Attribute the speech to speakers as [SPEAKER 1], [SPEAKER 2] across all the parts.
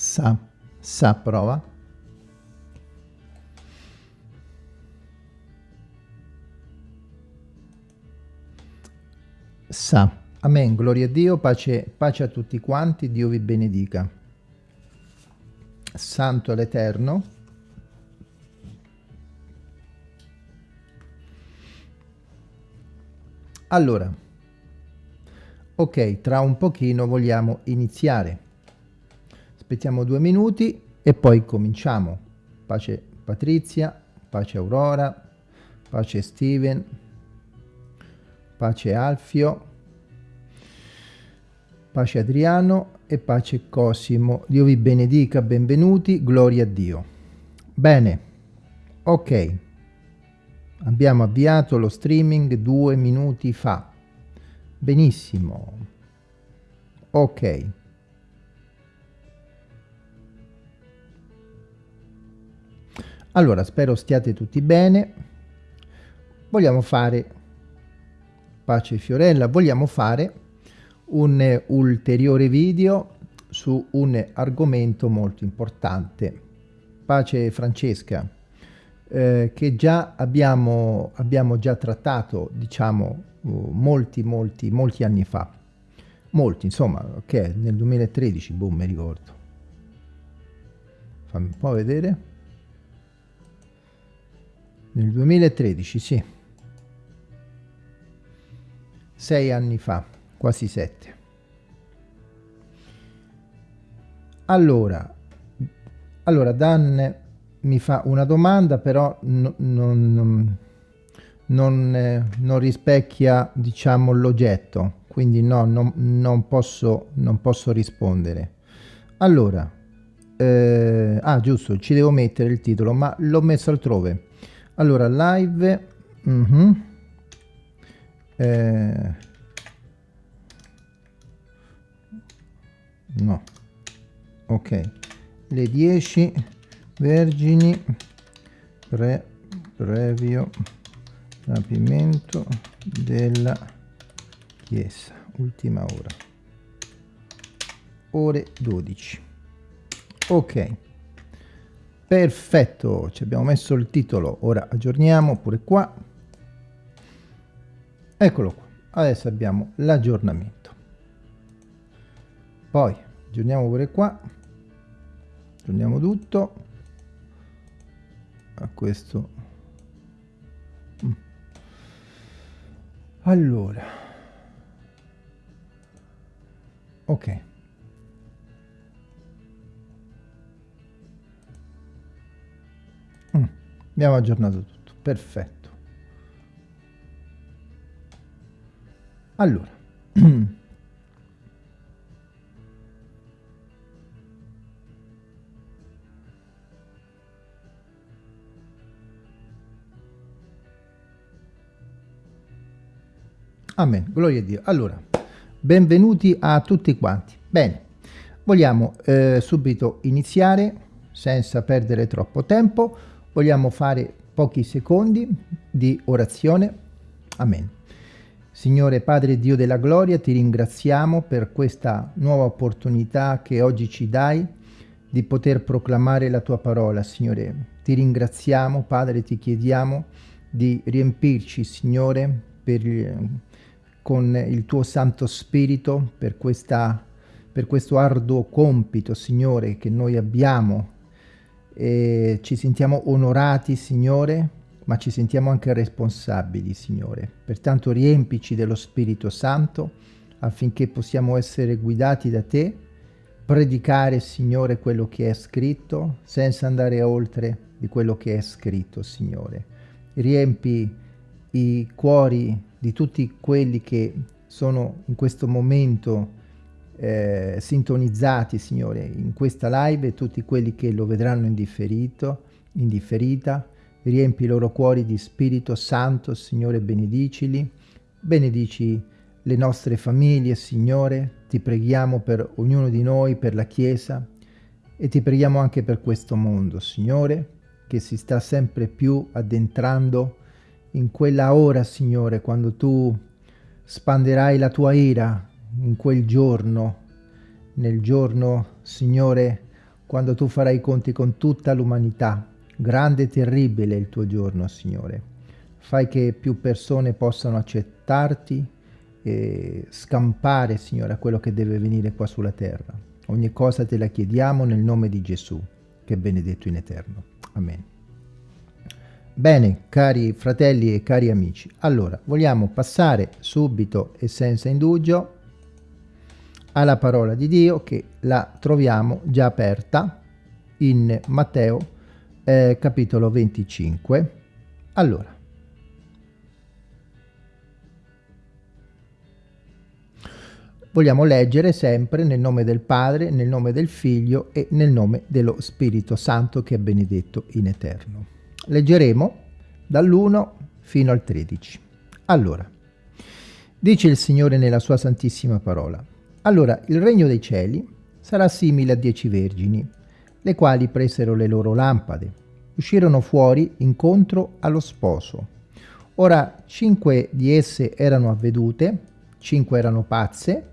[SPEAKER 1] Sa, sa, prova. Sa. Amen, gloria a Dio, pace, pace a tutti quanti, Dio vi benedica. Santo l'Eterno. Allora, ok, tra un pochino vogliamo iniziare. Aspettiamo due minuti e poi cominciamo. Pace Patrizia, pace Aurora, pace Steven, pace Alfio, pace Adriano e pace Cosimo. Dio vi benedica, benvenuti, gloria a Dio. Bene, ok, abbiamo avviato lo streaming due minuti fa. Benissimo, ok. Allora, spero stiate tutti bene. Vogliamo fare, pace Fiorella, vogliamo fare un ulteriore video su un argomento molto importante. Pace Francesca, eh, che già abbiamo, abbiamo già trattato, diciamo, uh, molti, molti, molti anni fa. Molti, insomma, che è nel 2013, boh, mi ricordo. Fammi un po' vedere. Nel 2013, sì. Sei anni fa quasi 7. Allora, allora Dan mi fa una domanda, però non, non, non, eh, non rispecchia diciamo l'oggetto, quindi no, non, non, posso, non posso rispondere. Allora, eh, ah giusto, ci devo mettere il titolo, ma l'ho messo altrove. Allora, live... Uh -huh, eh, no. Ok. Le 10 vergini pre previo rapimento della chiesa ultima ora. Ore 12 ok perfetto ci abbiamo messo il titolo. Ora aggiorniamo pure qua. Eccolo qua. Adesso abbiamo l'aggiornamento. Poi aggiorniamo pure qua. Aggiorniamo tutto. A questo. Mm. allora. Ok abbiamo aggiornato tutto perfetto allora Amen, gloria a Dio. Allora, benvenuti a tutti quanti. Bene, vogliamo eh, subito iniziare senza perdere troppo tempo. Vogliamo fare pochi secondi di orazione. Amen. Signore Padre Dio della gloria, ti ringraziamo per questa nuova opportunità che oggi ci dai di poter proclamare la tua parola, Signore. Ti ringraziamo, Padre, ti chiediamo di riempirci, Signore, per con il tuo Santo Spirito per, questa, per questo arduo compito, Signore, che noi abbiamo. E ci sentiamo onorati, Signore, ma ci sentiamo anche responsabili, Signore. Pertanto riempici dello Spirito Santo affinché possiamo essere guidati da Te, predicare, Signore, quello che è scritto, senza andare oltre di quello che è scritto, Signore. Riempi i cuori di tutti quelli che sono in questo momento eh, sintonizzati, Signore, in questa live e tutti quelli che lo vedranno in differito, in differita. Riempi i loro cuori di Spirito Santo, Signore, benedicili. Benedici le nostre famiglie, Signore. Ti preghiamo per ognuno di noi, per la Chiesa e ti preghiamo anche per questo mondo, Signore, che si sta sempre più addentrando in quella ora, Signore, quando tu spanderai la tua ira in quel giorno, nel giorno, Signore, quando tu farai i conti con tutta l'umanità. Grande e terribile il tuo giorno, Signore. Fai che più persone possano accettarti e scampare, Signore, a quello che deve venire qua sulla terra. Ogni cosa te la chiediamo nel nome di Gesù, che è benedetto in eterno. Amen. Bene, cari fratelli e cari amici, allora vogliamo passare subito e senza indugio alla parola di Dio che la troviamo già aperta in Matteo eh, capitolo 25. Allora, vogliamo leggere sempre nel nome del Padre, nel nome del Figlio e nel nome dello Spirito Santo che è benedetto in eterno. Leggeremo dall'1 fino al 13. Allora, dice il Signore nella sua santissima parola, allora il regno dei cieli sarà simile a dieci vergini, le quali presero le loro lampade, uscirono fuori incontro allo sposo. Ora cinque di esse erano avvedute, cinque erano pazze,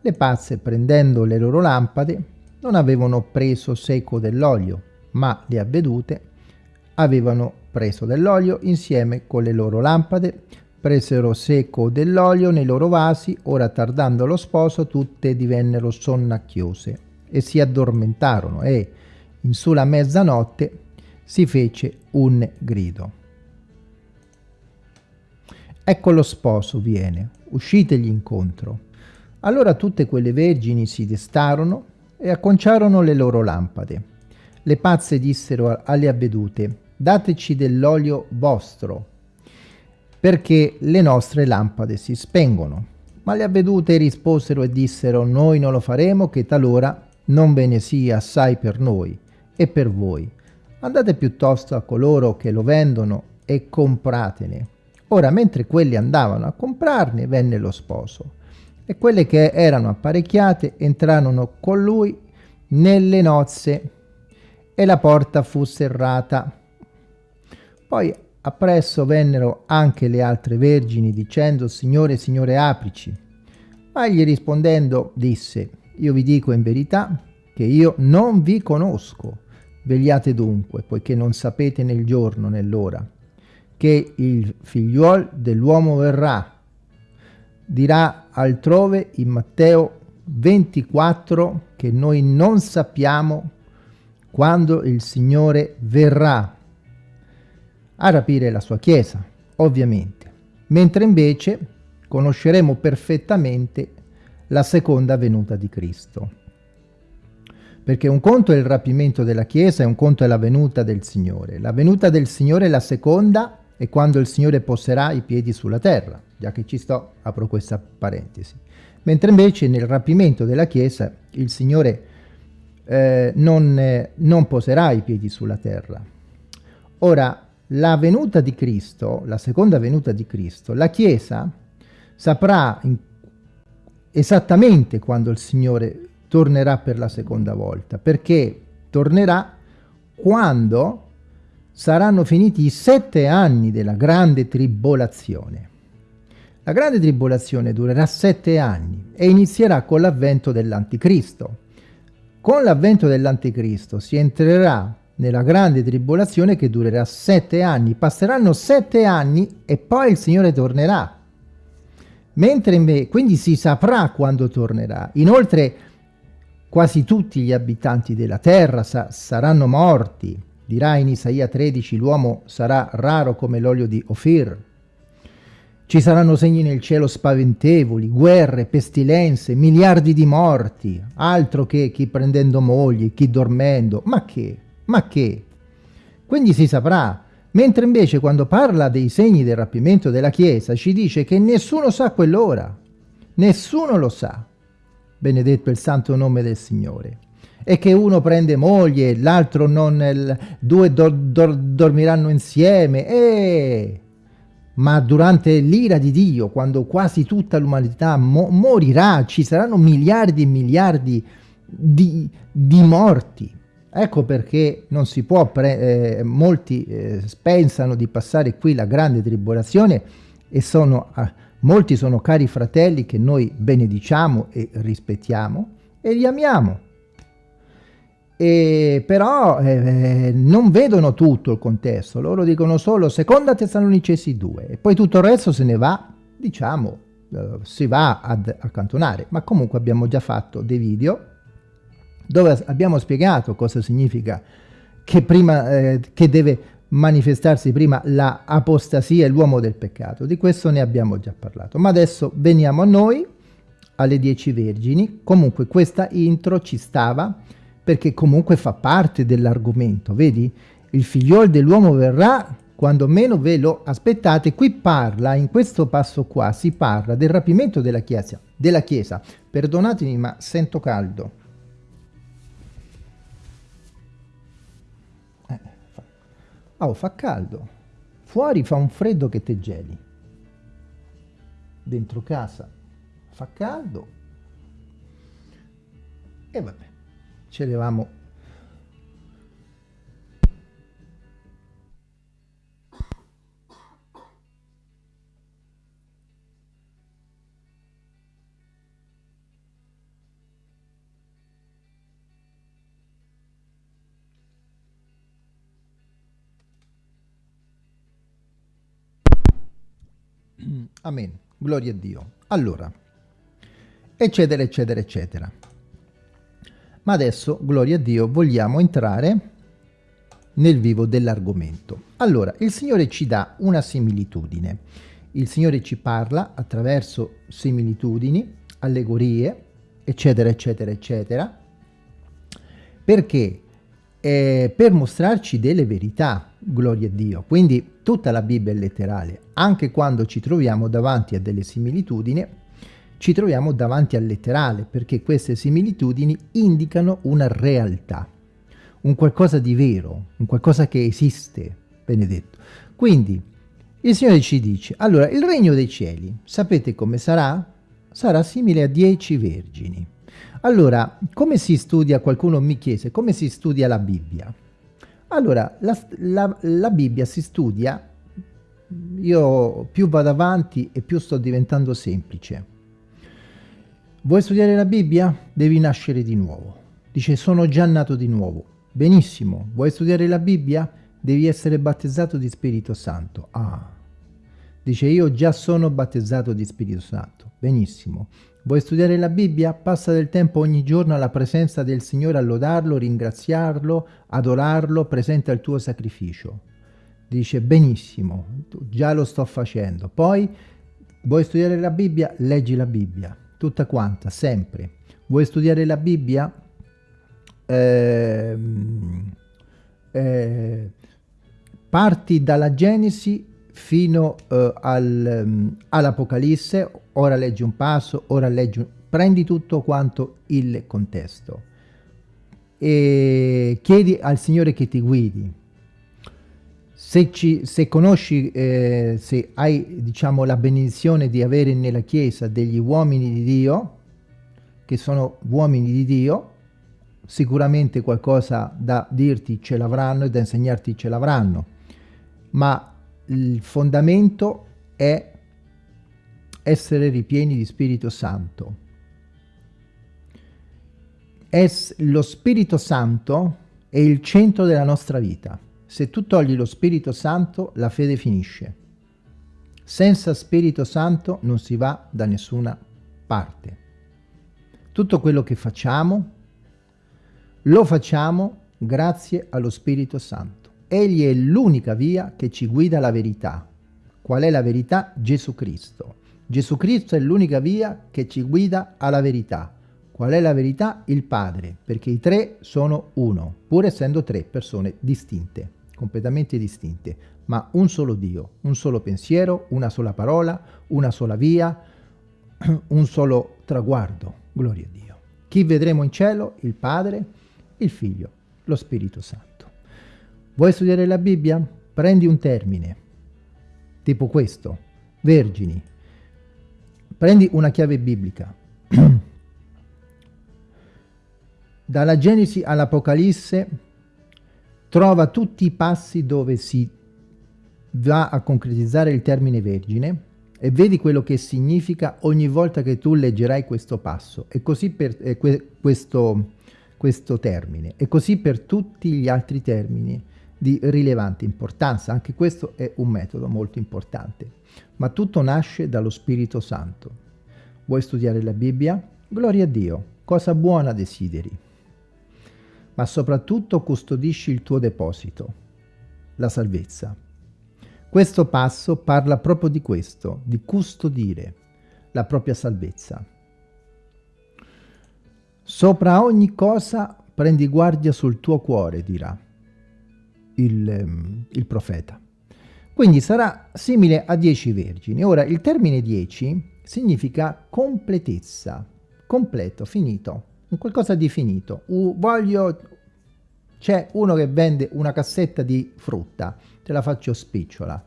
[SPEAKER 1] le pazze prendendo le loro lampade non avevano preso seco dell'olio, ma le avvedute avevano preso dell'olio insieme con le loro lampade, presero seco dell'olio nei loro vasi, ora tardando lo sposo tutte divennero sonnacchiose e si addormentarono e in sulla mezzanotte si fece un grido. Ecco lo sposo viene, uscitegli incontro. Allora tutte quelle vergini si destarono e acconciarono le loro lampade. Le pazze dissero alle avvedute, dateci dell'olio vostro, perché le nostre lampade si spengono. Ma le avvedute risposero e dissero, noi non lo faremo, che talora non ve ne sia assai per noi e per voi. Andate piuttosto a coloro che lo vendono e compratene. Ora, mentre quelli andavano a comprarne, venne lo sposo. E quelle che erano apparecchiate entrarono con lui nelle nozze e la porta fu serrata. Poi Appresso vennero anche le altre vergini dicendo Signore, Signore, aprici. Ma egli rispondendo disse Io vi dico in verità che io non vi conosco. Vegliate dunque, poiché non sapete nel giorno né l'ora, che il figliuol dell'uomo verrà. Dirà altrove in Matteo 24 che noi non sappiamo quando il Signore verrà a rapire la sua Chiesa, ovviamente, mentre invece conosceremo perfettamente la seconda venuta di Cristo. Perché un conto è il rapimento della Chiesa e un conto è la venuta del Signore. La venuta del Signore la seconda è quando il Signore poserà i piedi sulla terra, già che ci sto, apro questa parentesi. Mentre invece nel rapimento della Chiesa il Signore eh, non, eh, non poserà i piedi sulla terra. Ora, la venuta di Cristo, la seconda venuta di Cristo, la Chiesa saprà esattamente quando il Signore tornerà per la seconda volta, perché tornerà quando saranno finiti i sette anni della grande tribolazione. La grande tribolazione durerà sette anni e inizierà con l'avvento dell'Anticristo. Con l'avvento dell'Anticristo si entrerà nella grande tribolazione che durerà sette anni. Passeranno sette anni e poi il Signore tornerà. Mentre invece, quindi si saprà quando tornerà. Inoltre quasi tutti gli abitanti della terra sa saranno morti. Dirà in Isaia 13 l'uomo sarà raro come l'olio di Ofir. Ci saranno segni nel cielo spaventevoli, guerre, pestilenze, miliardi di morti, altro che chi prendendo mogli, chi dormendo, ma che? Ma che? Quindi si saprà. Mentre invece quando parla dei segni del rapimento della Chiesa ci dice che nessuno sa quell'ora. Nessuno lo sa. Benedetto il santo nome del Signore. E che uno prende moglie, l'altro non, due do, do, dormiranno insieme. E... Ma durante l'ira di Dio, quando quasi tutta l'umanità mo morirà, ci saranno miliardi e miliardi di, di morti Ecco perché non si può, eh, molti eh, pensano di passare qui la grande tribolazione e sono, eh, molti sono cari fratelli che noi benediciamo e rispettiamo e li amiamo. E però eh, non vedono tutto il contesto, loro dicono solo seconda Tessalonicesi 2 e poi tutto il resto se ne va, diciamo, eh, si va ad accantonare, ma comunque abbiamo già fatto dei video dove abbiamo spiegato cosa significa che, prima, eh, che deve manifestarsi prima la apostasia e l'uomo del peccato, di questo ne abbiamo già parlato, ma adesso veniamo a noi, alle dieci vergini, comunque questa intro ci stava, perché comunque fa parte dell'argomento, vedi? Il figliol dell'uomo verrà quando meno ve lo aspettate. Qui parla, in questo passo qua, si parla del rapimento della Chiesa. Della chiesa. Perdonatemi, ma sento caldo. Oh, fa caldo. Fuori fa un freddo che te geli. Dentro casa fa caldo. E vabbè ci eravamo Amen. Gloria a Dio. Allora, eccetera, eccetera, eccetera. Ma adesso, gloria a Dio, vogliamo entrare nel vivo dell'argomento. Allora, il Signore ci dà una similitudine. Il Signore ci parla attraverso similitudini, allegorie, eccetera, eccetera, eccetera, perché eh, per mostrarci delle verità, gloria a Dio. Quindi tutta la Bibbia è letterale, anche quando ci troviamo davanti a delle similitudini, ci troviamo davanti al letterale perché queste similitudini indicano una realtà, un qualcosa di vero, un qualcosa che esiste, benedetto. Quindi il Signore ci dice, allora il regno dei cieli, sapete come sarà? Sarà simile a dieci vergini. Allora, come si studia, qualcuno mi chiese, come si studia la Bibbia? Allora, la, la, la Bibbia si studia, io più vado avanti e più sto diventando semplice. Vuoi studiare la Bibbia? Devi nascere di nuovo. Dice, sono già nato di nuovo. Benissimo. Vuoi studiare la Bibbia? Devi essere battezzato di Spirito Santo. Ah. Dice, io già sono battezzato di Spirito Santo. Benissimo. Vuoi studiare la Bibbia? Passa del tempo ogni giorno alla presenza del Signore a lodarlo, ringraziarlo, adorarlo, presenta il tuo sacrificio. Dice, benissimo, già lo sto facendo. Poi, vuoi studiare la Bibbia? Leggi la Bibbia tutta quanta, sempre. Vuoi studiare la Bibbia? Eh, eh, parti dalla Genesi fino eh, al, um, all'Apocalisse, ora leggi un passo, ora leggi un... prendi tutto quanto il contesto e chiedi al Signore che ti guidi se, ci, se conosci, eh, se hai diciamo, la benedizione di avere nella Chiesa degli uomini di Dio, che sono uomini di Dio, sicuramente qualcosa da dirti ce l'avranno e da insegnarti ce l'avranno, ma il fondamento è essere ripieni di Spirito Santo. Es, lo Spirito Santo è il centro della nostra vita. Se tu togli lo Spirito Santo, la fede finisce. Senza Spirito Santo non si va da nessuna parte. Tutto quello che facciamo, lo facciamo grazie allo Spirito Santo. Egli è l'unica via che ci guida alla verità. Qual è la verità? Gesù Cristo. Gesù Cristo è l'unica via che ci guida alla verità. Qual è la verità? Il Padre, perché i tre sono uno, pur essendo tre persone distinte completamente distinte, ma un solo Dio, un solo pensiero, una sola parola, una sola via, un solo traguardo. Gloria a Dio. Chi vedremo in cielo? Il Padre, il Figlio, lo Spirito Santo. Vuoi studiare la Bibbia? Prendi un termine, tipo questo, vergini. Prendi una chiave biblica. Dalla Genesi all'Apocalisse trova tutti i passi dove si va a concretizzare il termine vergine e vedi quello che significa ogni volta che tu leggerai questo passo. E così per eh, que questo, questo termine e così per tutti gli altri termini di rilevante importanza. Anche questo è un metodo molto importante. Ma tutto nasce dallo Spirito Santo. Vuoi studiare la Bibbia? Gloria a Dio, cosa buona desideri. Ma soprattutto custodisci il tuo deposito, la salvezza. Questo passo parla proprio di questo, di custodire la propria salvezza. Sopra ogni cosa prendi guardia sul tuo cuore, dirà il, ehm, il profeta. Quindi sarà simile a dieci vergini. Ora, il termine dieci significa completezza, completo, finito, un qualcosa di finito. Uh, voglio... C'è uno che vende una cassetta di frutta, te la faccio spicciola.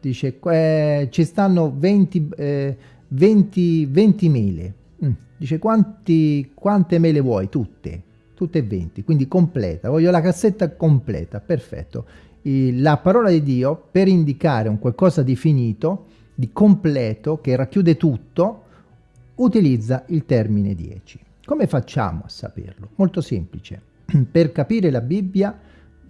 [SPEAKER 1] Dice, eh, ci stanno 20, eh, 20, 20 mele. Mm. Dice, quanti, quante mele vuoi? Tutte. Tutte e 20, quindi completa. Voglio la cassetta completa, perfetto. la parola di Dio, per indicare un qualcosa di finito, di completo, che racchiude tutto, utilizza il termine 10. Come facciamo a saperlo? Molto semplice. per capire la Bibbia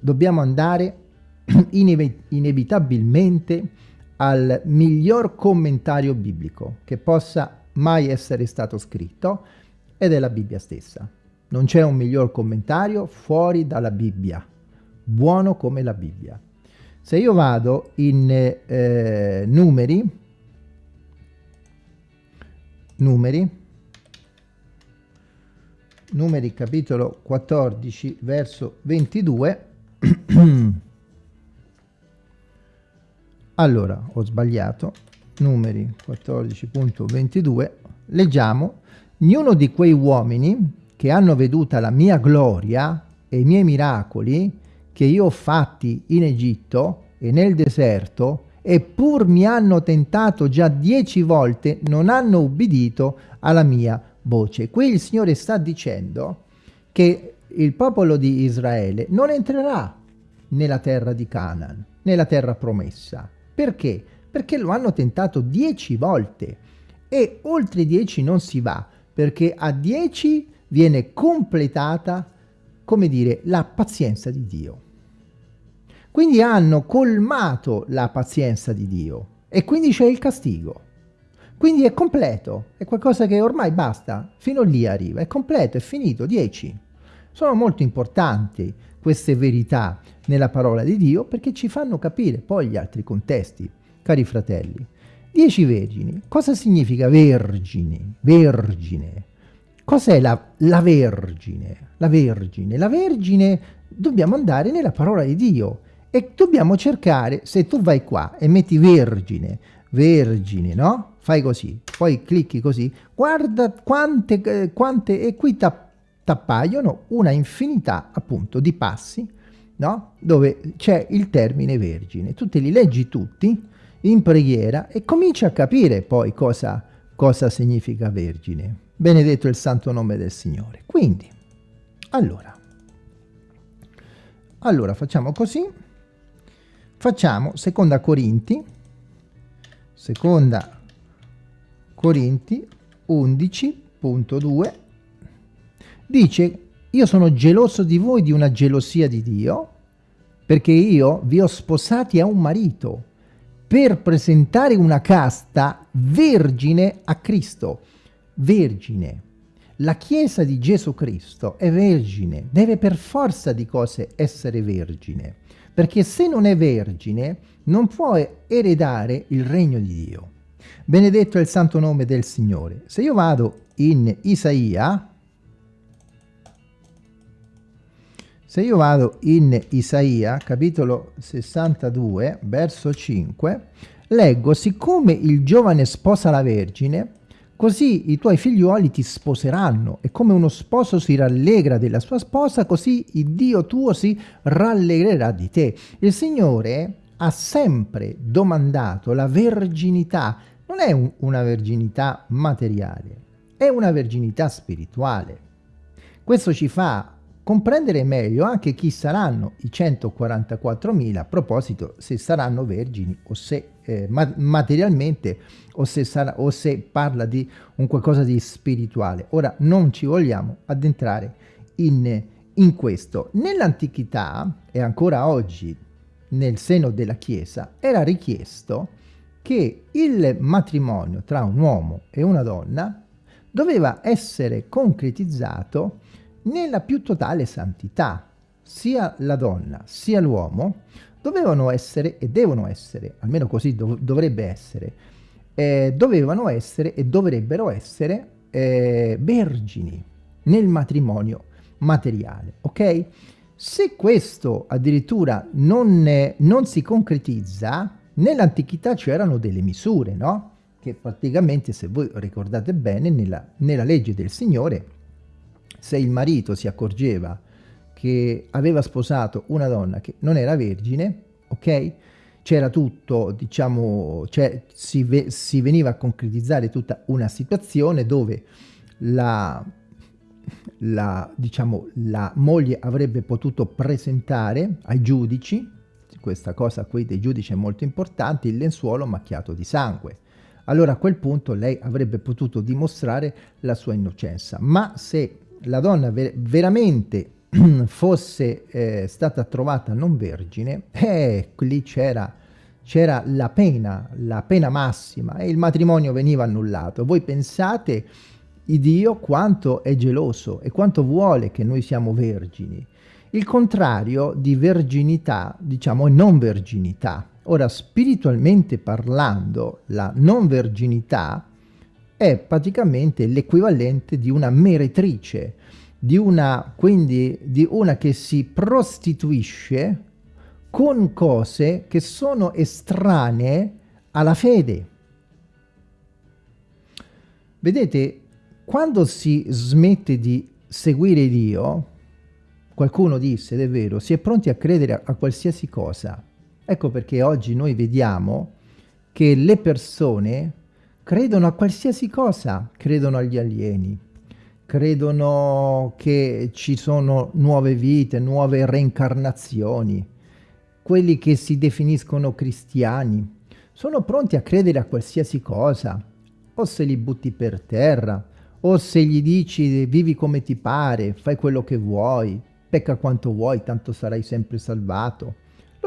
[SPEAKER 1] dobbiamo andare inevitabilmente al miglior commentario biblico che possa mai essere stato scritto ed è la Bibbia stessa. Non c'è un miglior commentario fuori dalla Bibbia, buono come la Bibbia. Se io vado in eh, numeri, numeri, numeri capitolo 14 verso 22, allora ho sbagliato, numeri 14.22, leggiamo, ognuno di quei uomini che hanno veduta la mia gloria e i miei miracoli che io ho fatti in Egitto e nel deserto, eppur mi hanno tentato già dieci volte, non hanno ubbidito alla mia voce. Qui il Signore sta dicendo che il popolo di Israele non entrerà nella terra di Canaan, nella terra promessa. Perché? Perché lo hanno tentato dieci volte e oltre dieci non si va, perché a dieci viene completata, come dire, la pazienza di Dio. Quindi hanno colmato la pazienza di Dio e quindi c'è il castigo. Quindi è completo, è qualcosa che ormai basta, fino lì arriva, è completo, è finito, 10. Sono molto importanti queste verità nella parola di Dio perché ci fanno capire poi gli altri contesti, cari fratelli. Dieci vergini, cosa significa vergine? Vergine. Cos'è la, la, Vergine? La Vergine. La Vergine dobbiamo andare nella parola di Dio e dobbiamo cercare, se tu vai qua e metti Vergine, Vergine, no? Fai così, poi clicchi così, guarda quante, eh, quante e qui t'appaiono una infinità appunto di passi, no? Dove c'è il termine Vergine. Tu te li leggi tutti in preghiera e cominci a capire poi cosa, cosa significa Vergine. Benedetto il santo nome del Signore. Quindi, allora, allora facciamo così, facciamo seconda Corinti, seconda Corinti 11.2, dice, io sono geloso di voi di una gelosia di Dio, perché io vi ho sposati a un marito, per presentare una casta vergine a Cristo. Vergine. La Chiesa di Gesù Cristo è vergine, deve per forza di cose essere vergine, perché se non è vergine non può eredare il regno di Dio. Benedetto è il santo nome del Signore. Se io vado in Isaia, se io vado in Isaia, capitolo 62, verso 5, leggo, siccome il giovane sposa la vergine, Così i tuoi figliuoli ti sposeranno e come uno sposo si rallegra della sua sposa, così il Dio tuo si rallegrerà di te. Il Signore ha sempre domandato la verginità. Non è un, una verginità materiale, è una verginità spirituale. Questo ci fa comprendere meglio anche chi saranno i 144.000, a proposito se saranno vergini o se eh, ma materialmente o se, o se parla di un qualcosa di spirituale. Ora non ci vogliamo addentrare in, in questo. Nell'antichità, e ancora oggi nel seno della Chiesa, era richiesto che il matrimonio tra un uomo e una donna doveva essere concretizzato nella più totale santità. Sia la donna sia l'uomo dovevano essere e devono essere, almeno così dov dovrebbe essere, eh, dovevano essere e dovrebbero essere eh, vergini nel matrimonio materiale, ok? Se questo addirittura non, non si concretizza, nell'antichità c'erano delle misure, no? Che praticamente, se voi ricordate bene, nella, nella legge del Signore, se il marito si accorgeva che aveva sposato una donna che non era vergine, ok? C'era tutto, diciamo, cioè si, ve si veniva a concretizzare tutta una situazione dove la, la, diciamo, la moglie avrebbe potuto presentare ai giudici, questa cosa qui dei giudici è molto importante, il lenzuolo macchiato di sangue. Allora a quel punto lei avrebbe potuto dimostrare la sua innocenza. Ma se la donna ver veramente fosse eh, stata trovata non vergine, eh, lì c'era c'era la pena, la pena massima e il matrimonio veniva annullato. Voi pensate Dio quanto è geloso e quanto vuole che noi siamo vergini. Il contrario di verginità, diciamo, è non verginità. Ora, spiritualmente parlando, la non verginità è praticamente l'equivalente di una meretrice, di una, quindi di una che si prostituisce con cose che sono estranee alla fede. Vedete, quando si smette di seguire Dio, qualcuno disse, ed è vero, si è pronti a credere a, qualsiasi cosa. Ecco perché oggi noi vediamo che le persone credono a qualsiasi cosa, credono agli alieni, credono che ci sono nuove vite, nuove reincarnazioni, quelli che si definiscono cristiani, sono pronti a credere a qualsiasi cosa, o se li butti per terra, o se gli dici vivi come ti pare, fai quello che vuoi, pecca quanto vuoi, tanto sarai sempre salvato.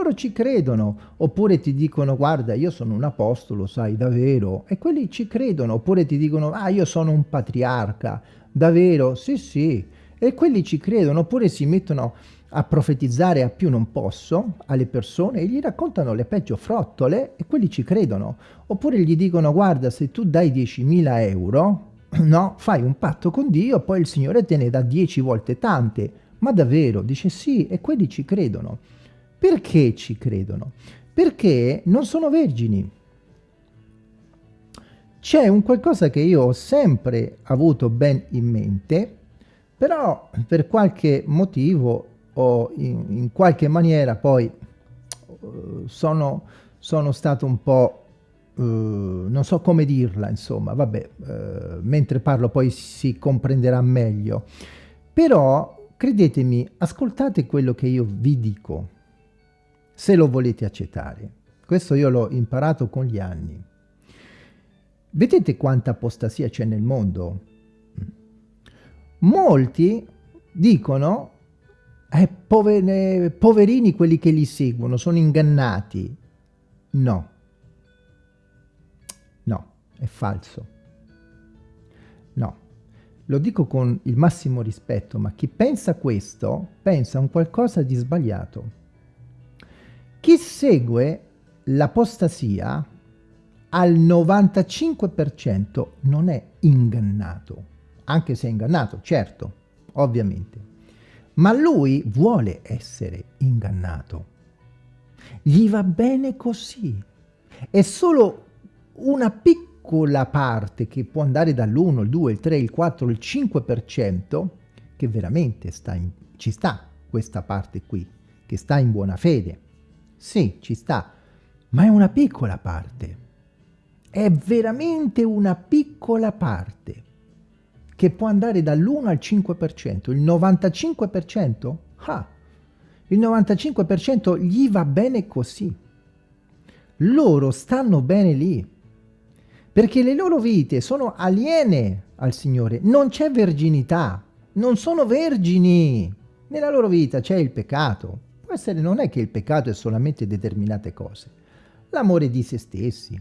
[SPEAKER 1] Loro ci credono, oppure ti dicono guarda io sono un apostolo, sai, davvero, e quelli ci credono, oppure ti dicono ah io sono un patriarca, Davvero? Sì, sì. E quelli ci credono, oppure si mettono a profetizzare a più non posso alle persone e gli raccontano le peggio frottole e quelli ci credono. Oppure gli dicono guarda se tu dai 10.000 euro, no, fai un patto con Dio, poi il Signore te ne dà 10 volte tante. Ma davvero? Dice sì e quelli ci credono. Perché ci credono? Perché non sono vergini c'è un qualcosa che io ho sempre avuto ben in mente, però per qualche motivo o in, in qualche maniera poi uh, sono, sono stato un po', uh, non so come dirla, insomma, vabbè, uh, mentre parlo poi si comprenderà meglio. Però, credetemi, ascoltate quello che io vi dico, se lo volete accettare. Questo io l'ho imparato con gli anni. Vedete quanta apostasia c'è nel mondo? Molti dicono, eh, povere, poverini quelli che li seguono, sono ingannati. No. No, è falso. No. Lo dico con il massimo rispetto, ma chi pensa questo, pensa a un qualcosa di sbagliato. Chi segue l'apostasia al 95% non è ingannato, anche se è ingannato, certo, ovviamente, ma lui vuole essere ingannato. Gli va bene così. È solo una piccola parte che può andare dall'1, il 2, il 3, il 4, il 5% che veramente sta in, ci sta questa parte qui, che sta in buona fede. Sì, ci sta, ma è una piccola parte è veramente una piccola parte che può andare dall'1 al 5%, il 95%? Ah, il 95% gli va bene così. Loro stanno bene lì, perché le loro vite sono aliene al Signore, non c'è verginità, non sono vergini. Nella loro vita c'è il peccato. Può essere, non è che il peccato è solamente determinate cose. L'amore di se stessi,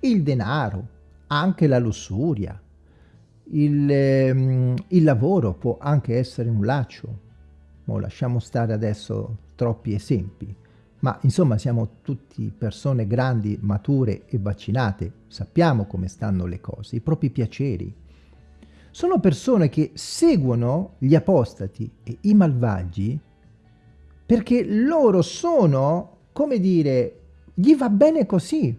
[SPEAKER 1] il denaro, anche la lussuria, il, ehm, il lavoro può anche essere un laccio. Mo lasciamo stare adesso troppi esempi, ma insomma siamo tutti persone grandi, mature e vaccinate, sappiamo come stanno le cose, i propri piaceri. Sono persone che seguono gli apostati e i malvagi perché loro sono, come dire, gli va bene così.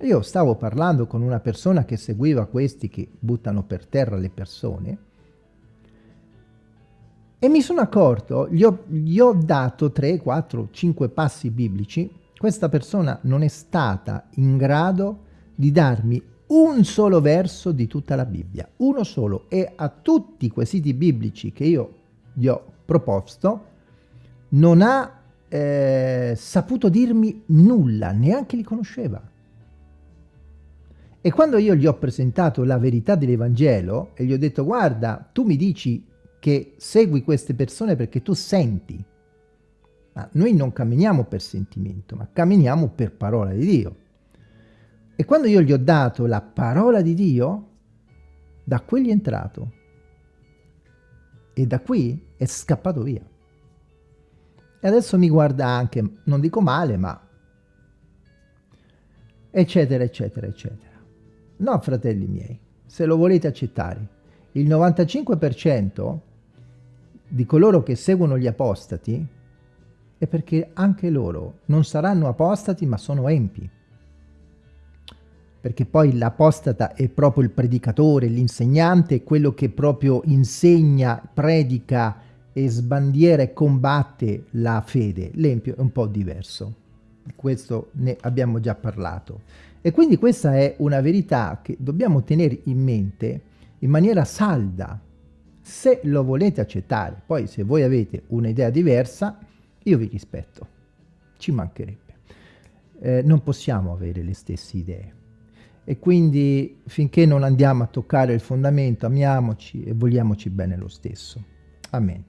[SPEAKER 1] Io stavo parlando con una persona che seguiva questi che buttano per terra le persone e mi sono accorto, gli ho, gli ho dato 3, 4, 5 passi biblici, questa persona non è stata in grado di darmi un solo verso di tutta la Bibbia, uno solo, e a tutti i quesiti biblici che io gli ho proposto non ha eh, saputo dirmi nulla, neanche li conosceva. E quando io gli ho presentato la verità dell'Evangelo e gli ho detto guarda, tu mi dici che segui queste persone perché tu senti. Ma noi non camminiamo per sentimento, ma camminiamo per parola di Dio. E quando io gli ho dato la parola di Dio, da qui è entrato. E da qui è scappato via. E adesso mi guarda anche, non dico male, ma eccetera, eccetera, eccetera. No, fratelli miei, se lo volete accettare, il 95% di coloro che seguono gli apostati è perché anche loro non saranno apostati ma sono empi. Perché poi l'apostata è proprio il predicatore, l'insegnante, quello che proprio insegna, predica e sbandiera e combatte la fede. L'empio è un po' diverso. Di questo ne abbiamo già parlato. E quindi questa è una verità che dobbiamo tenere in mente in maniera salda, se lo volete accettare. Poi se voi avete un'idea diversa, io vi rispetto, ci mancherebbe. Eh, non possiamo avere le stesse idee. E quindi finché non andiamo a toccare il fondamento, amiamoci e vogliamoci bene lo stesso. Amen.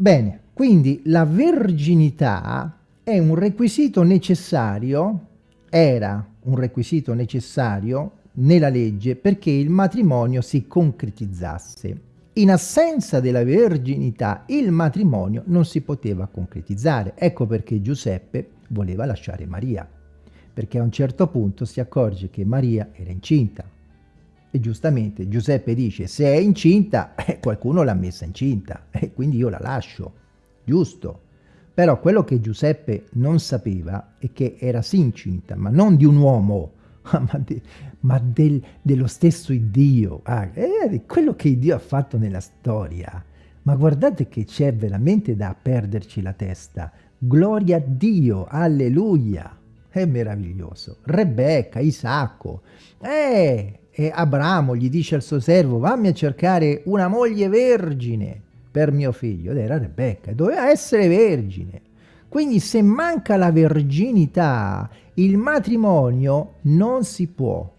[SPEAKER 1] Bene, quindi la verginità è un requisito necessario, era un requisito necessario nella legge perché il matrimonio si concretizzasse. In assenza della verginità il matrimonio non si poteva concretizzare. Ecco perché Giuseppe voleva lasciare Maria, perché a un certo punto si accorge che Maria era incinta. E giustamente Giuseppe dice, se è incinta, eh, qualcuno l'ha messa incinta, e quindi io la lascio. Giusto. Però quello che Giuseppe non sapeva è che era sì incinta, ma non di un uomo, ma, de, ma del, dello stesso Dio. Ah, è quello che Dio ha fatto nella storia. Ma guardate che c'è veramente da perderci la testa. Gloria a Dio, alleluia. È meraviglioso. Rebecca, Isacco. Eh, e Abramo gli dice al suo servo, vammi a cercare una moglie vergine per mio figlio. Ed era Rebecca, doveva essere vergine. Quindi se manca la verginità, il matrimonio non si può,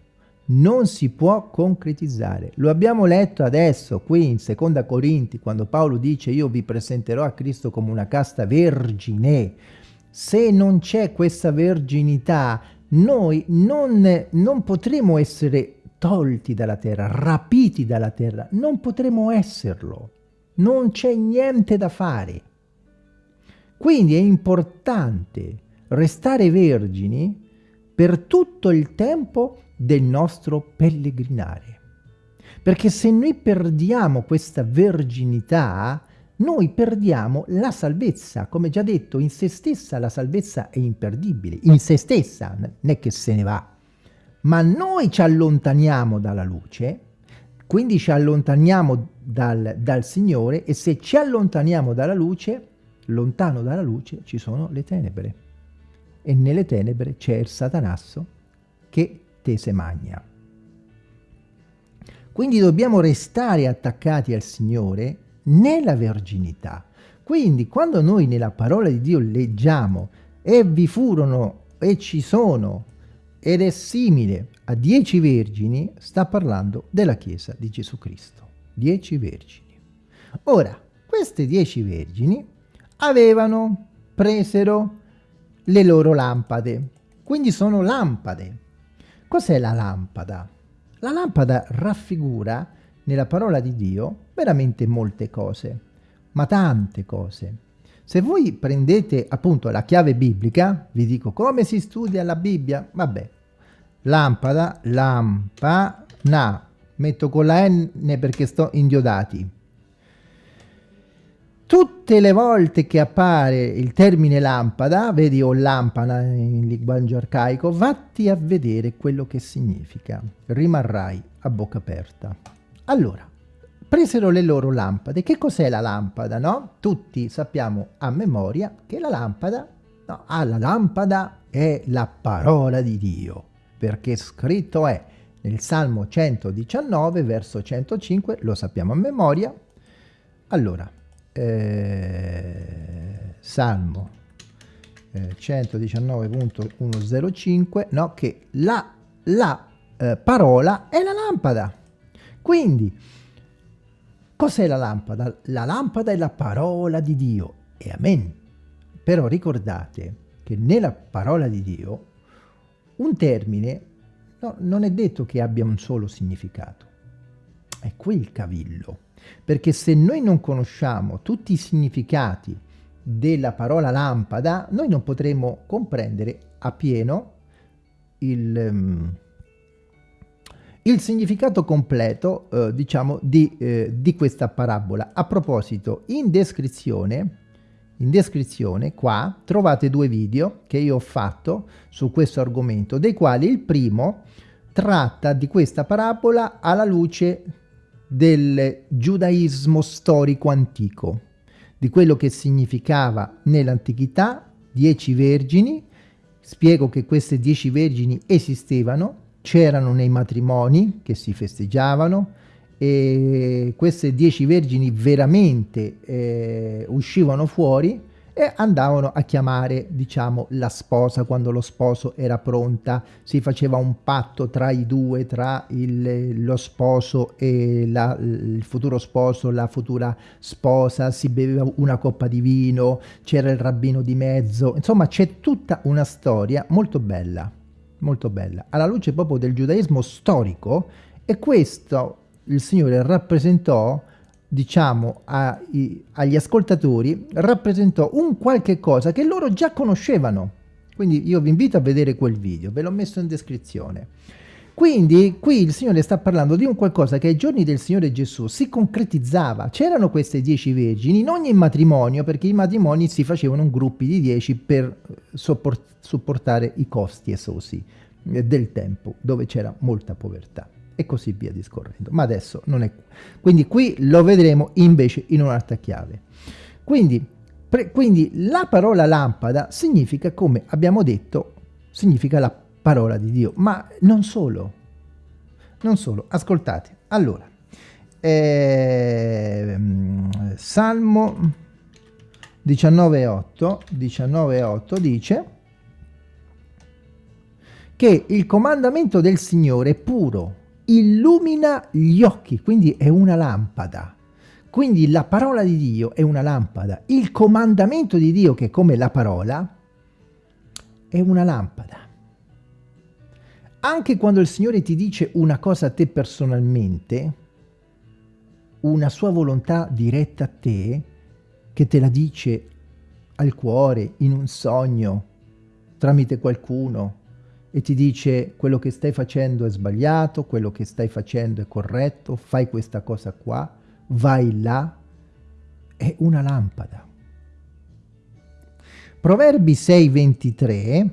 [SPEAKER 1] non si può concretizzare. Lo abbiamo letto adesso qui in Seconda Corinti, quando Paolo dice io vi presenterò a Cristo come una casta vergine. Se non c'è questa verginità, noi non, non potremo essere tolti dalla terra, rapiti dalla terra, non potremo esserlo. Non c'è niente da fare. Quindi è importante restare vergini per tutto il tempo del nostro pellegrinare. Perché se noi perdiamo questa verginità, noi perdiamo la salvezza. Come già detto, in se stessa la salvezza è imperdibile, in se stessa, non è che se ne va. Ma noi ci allontaniamo dalla luce, quindi ci allontaniamo dal, dal Signore e se ci allontaniamo dalla luce lontano dalla luce ci sono le tenebre e nelle tenebre c'è il satanasso che te se magna. Quindi dobbiamo restare attaccati al Signore nella verginità. Quindi quando noi nella parola di Dio leggiamo e vi furono e ci sono ed è simile a dieci vergini, sta parlando della Chiesa di Gesù Cristo. Dieci vergini. Ora, queste dieci vergini avevano, presero le loro lampade, quindi sono lampade. Cos'è la lampada? La lampada raffigura nella parola di Dio veramente molte cose, ma tante cose. Se voi prendete appunto la chiave biblica, vi dico come si studia la Bibbia, vabbè, lampada, lampana, metto con la N perché sto indiodati. Tutte le volte che appare il termine lampada, vedi o lampana in linguaggio arcaico, vatti a vedere quello che significa. Rimarrai a bocca aperta. Allora, presero le loro lampade. Che cos'è la lampada, no? Tutti sappiamo a memoria che la lampada, no, ah, la lampada è la parola di Dio, perché scritto è nel Salmo 119, verso 105, lo sappiamo a memoria. Allora, eh, Salmo eh, 119.105, no, che la, la eh, parola è la lampada. Quindi, cos'è la lampada? La lampada è la parola di Dio, e amen. Però ricordate che nella parola di Dio un termine No, non è detto che abbia un solo significato. È qui il cavillo. Perché se noi non conosciamo tutti i significati della parola lampada, noi non potremo comprendere appieno il, um, il significato completo, eh, diciamo, di, eh, di questa parabola. A proposito, in descrizione in descrizione qua trovate due video che io ho fatto su questo argomento, dei quali il primo tratta di questa parabola alla luce del giudaismo storico antico, di quello che significava nell'antichità dieci vergini, spiego che queste dieci vergini esistevano, c'erano nei matrimoni che si festeggiavano, e queste dieci vergini veramente eh, uscivano fuori e andavano a chiamare, diciamo, la sposa quando lo sposo era pronta, si faceva un patto tra i due, tra il, lo sposo e la, il futuro sposo, la futura sposa, si beveva una coppa di vino, c'era il rabbino di mezzo, insomma c'è tutta una storia molto bella, molto bella, alla luce proprio del giudaismo storico e questo il Signore rappresentò, diciamo, ai, agli ascoltatori, rappresentò un qualche cosa che loro già conoscevano. Quindi io vi invito a vedere quel video, ve l'ho messo in descrizione. Quindi qui il Signore sta parlando di un qualcosa che ai giorni del Signore Gesù si concretizzava. C'erano queste dieci vergini in ogni matrimonio, perché i matrimoni si facevano in gruppi di dieci per supportare i costi esosi eh, del tempo, dove c'era molta povertà e così via discorrendo. Ma adesso non è... Quindi qui lo vedremo invece in un'altra chiave. Quindi, quindi la parola lampada significa, come abbiamo detto, significa la parola di Dio. Ma non solo. Non solo. Ascoltate. Allora, eh, Salmo 19.8 19.8 dice che il comandamento del Signore è puro, illumina gli occhi, quindi è una lampada. Quindi la parola di Dio è una lampada. Il comandamento di Dio, che è come la parola, è una lampada. Anche quando il Signore ti dice una cosa a te personalmente, una sua volontà diretta a te, che te la dice al cuore, in un sogno, tramite qualcuno, e ti dice quello che stai facendo è sbagliato, quello che stai facendo è corretto, fai questa cosa qua, vai là, è una lampada. Proverbi 6.23,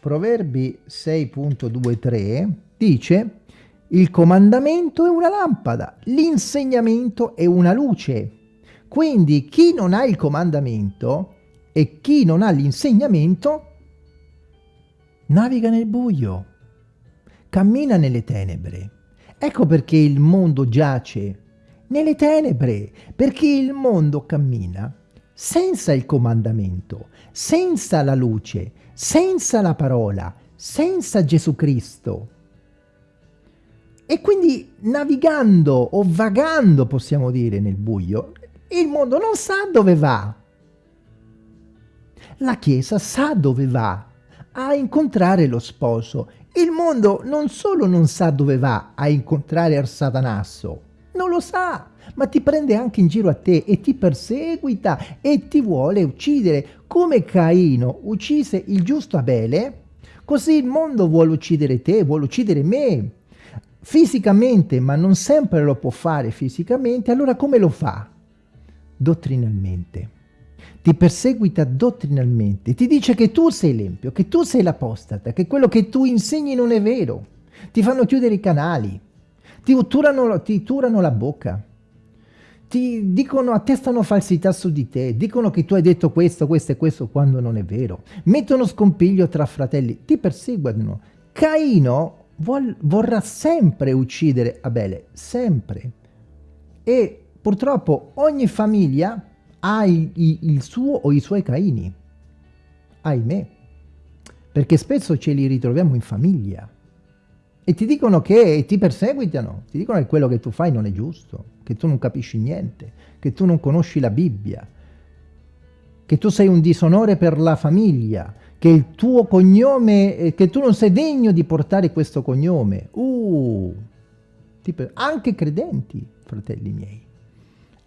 [SPEAKER 1] Proverbi 6.23 dice il comandamento è una lampada, l'insegnamento è una luce. Quindi chi non ha il comandamento e chi non ha l'insegnamento naviga nel buio, cammina nelle tenebre. Ecco perché il mondo giace nelle tenebre, perché il mondo cammina senza il comandamento, senza la luce, senza la parola, senza Gesù Cristo. E quindi navigando o vagando, possiamo dire, nel buio, il mondo non sa dove va. La Chiesa sa dove va, a incontrare lo sposo. Il mondo non solo non sa dove va a incontrare satanasso, non lo sa, ma ti prende anche in giro a te e ti perseguita e ti vuole uccidere. Come Caino uccise il giusto Abele, così il mondo vuole uccidere te, vuole uccidere me fisicamente, ma non sempre lo può fare fisicamente, allora come lo fa? Dottrinalmente. Ti perseguita dottrinalmente, ti dice che tu sei l'empio, che tu sei l'apostata, che quello che tu insegni non è vero. Ti fanno chiudere i canali, ti turano, ti turano la bocca, ti dicono, attestano falsità su di te, dicono che tu hai detto questo, questo e questo quando non è vero, mettono scompiglio tra fratelli, ti perseguono. Caino vuol, vorrà sempre uccidere Abele, sempre. E purtroppo ogni famiglia ha il, il suo o i suoi Caini, ahimè, perché spesso ce li ritroviamo in famiglia. E ti dicono che ti perseguitano, ti dicono che quello che tu fai non è giusto, che tu non capisci niente, che tu non conosci la Bibbia, che tu sei un disonore per la famiglia, che il tuo cognome, eh, che tu non sei degno di portare questo cognome. Uh, tipo, anche credenti, fratelli miei.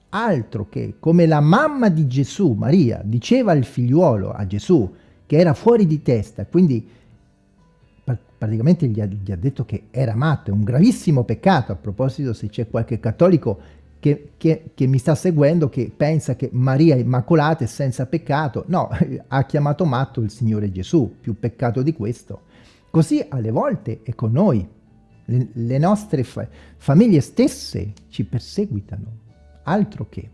[SPEAKER 1] Altro che, come la mamma di Gesù, Maria, diceva al figliuolo, a Gesù, che era fuori di testa, quindi praticamente gli ha, gli ha detto che era matto, è un gravissimo peccato, a proposito se c'è qualche cattolico che, che, che, mi sta seguendo, che pensa che Maria Immacolata è senza peccato. No, ha chiamato matto il Signore Gesù, più peccato di questo. Così alle volte è con noi. Le, le nostre fa famiglie stesse ci perseguitano, altro che.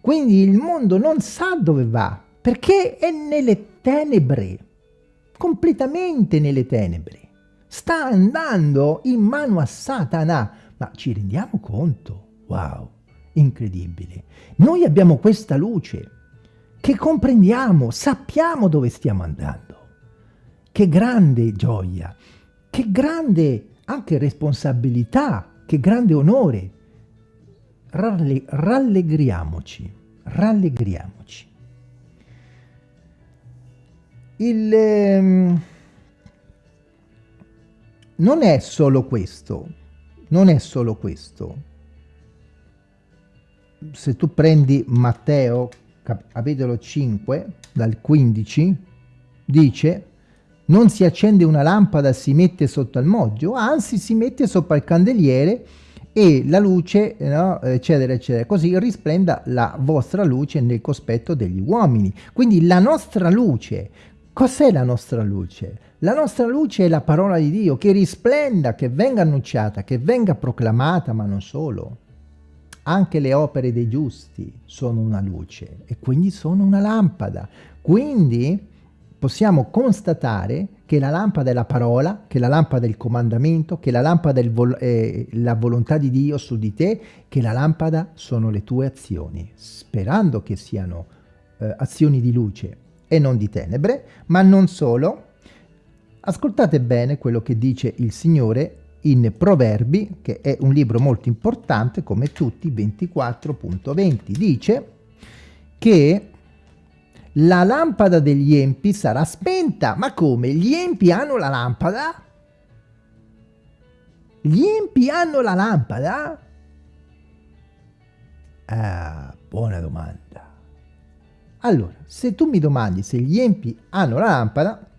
[SPEAKER 1] Quindi il mondo non sa dove va, perché è nelle tenebre, completamente nelle tenebre. Sta andando in mano a Satana, ma ci rendiamo conto? Wow! incredibile. Noi abbiamo questa luce che comprendiamo, sappiamo dove stiamo andando. Che grande gioia, che grande anche responsabilità, che grande onore. Ralle rallegriamoci, rallegriamoci. Il, ehm, non è solo questo, non è solo questo. Se tu prendi Matteo capitolo 5 dal 15 dice non si accende una lampada si mette sotto al moggio anzi si mette sopra il candeliere e la luce no, eccetera eccetera così risplenda la vostra luce nel cospetto degli uomini. Quindi la nostra luce. Cos'è la nostra luce? La nostra luce è la parola di Dio che risplenda, che venga annunciata, che venga proclamata, ma non solo. Anche le opere dei giusti sono una luce e quindi sono una lampada. Quindi possiamo constatare che la lampada è la parola, che la lampada è il comandamento, che la lampada è vol eh, la volontà di Dio su di te, che la lampada sono le tue azioni, sperando che siano eh, azioni di luce e non di tenebre, ma non solo. Ascoltate bene quello che dice il Signore in Proverbi, che è un libro molto importante come tutti, 24.20, dice che la lampada degli empi sarà spenta. Ma come? Gli empi hanno la lampada? Gli empi hanno la lampada? Ah, buona domanda. Allora, se tu mi domandi se gli empi hanno la lampada,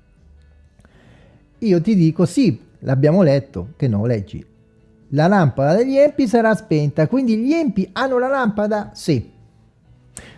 [SPEAKER 1] io ti dico sì, l'abbiamo letto, che no, leggi. La lampada degli empi sarà spenta, quindi gli empi hanno la lampada? Sì.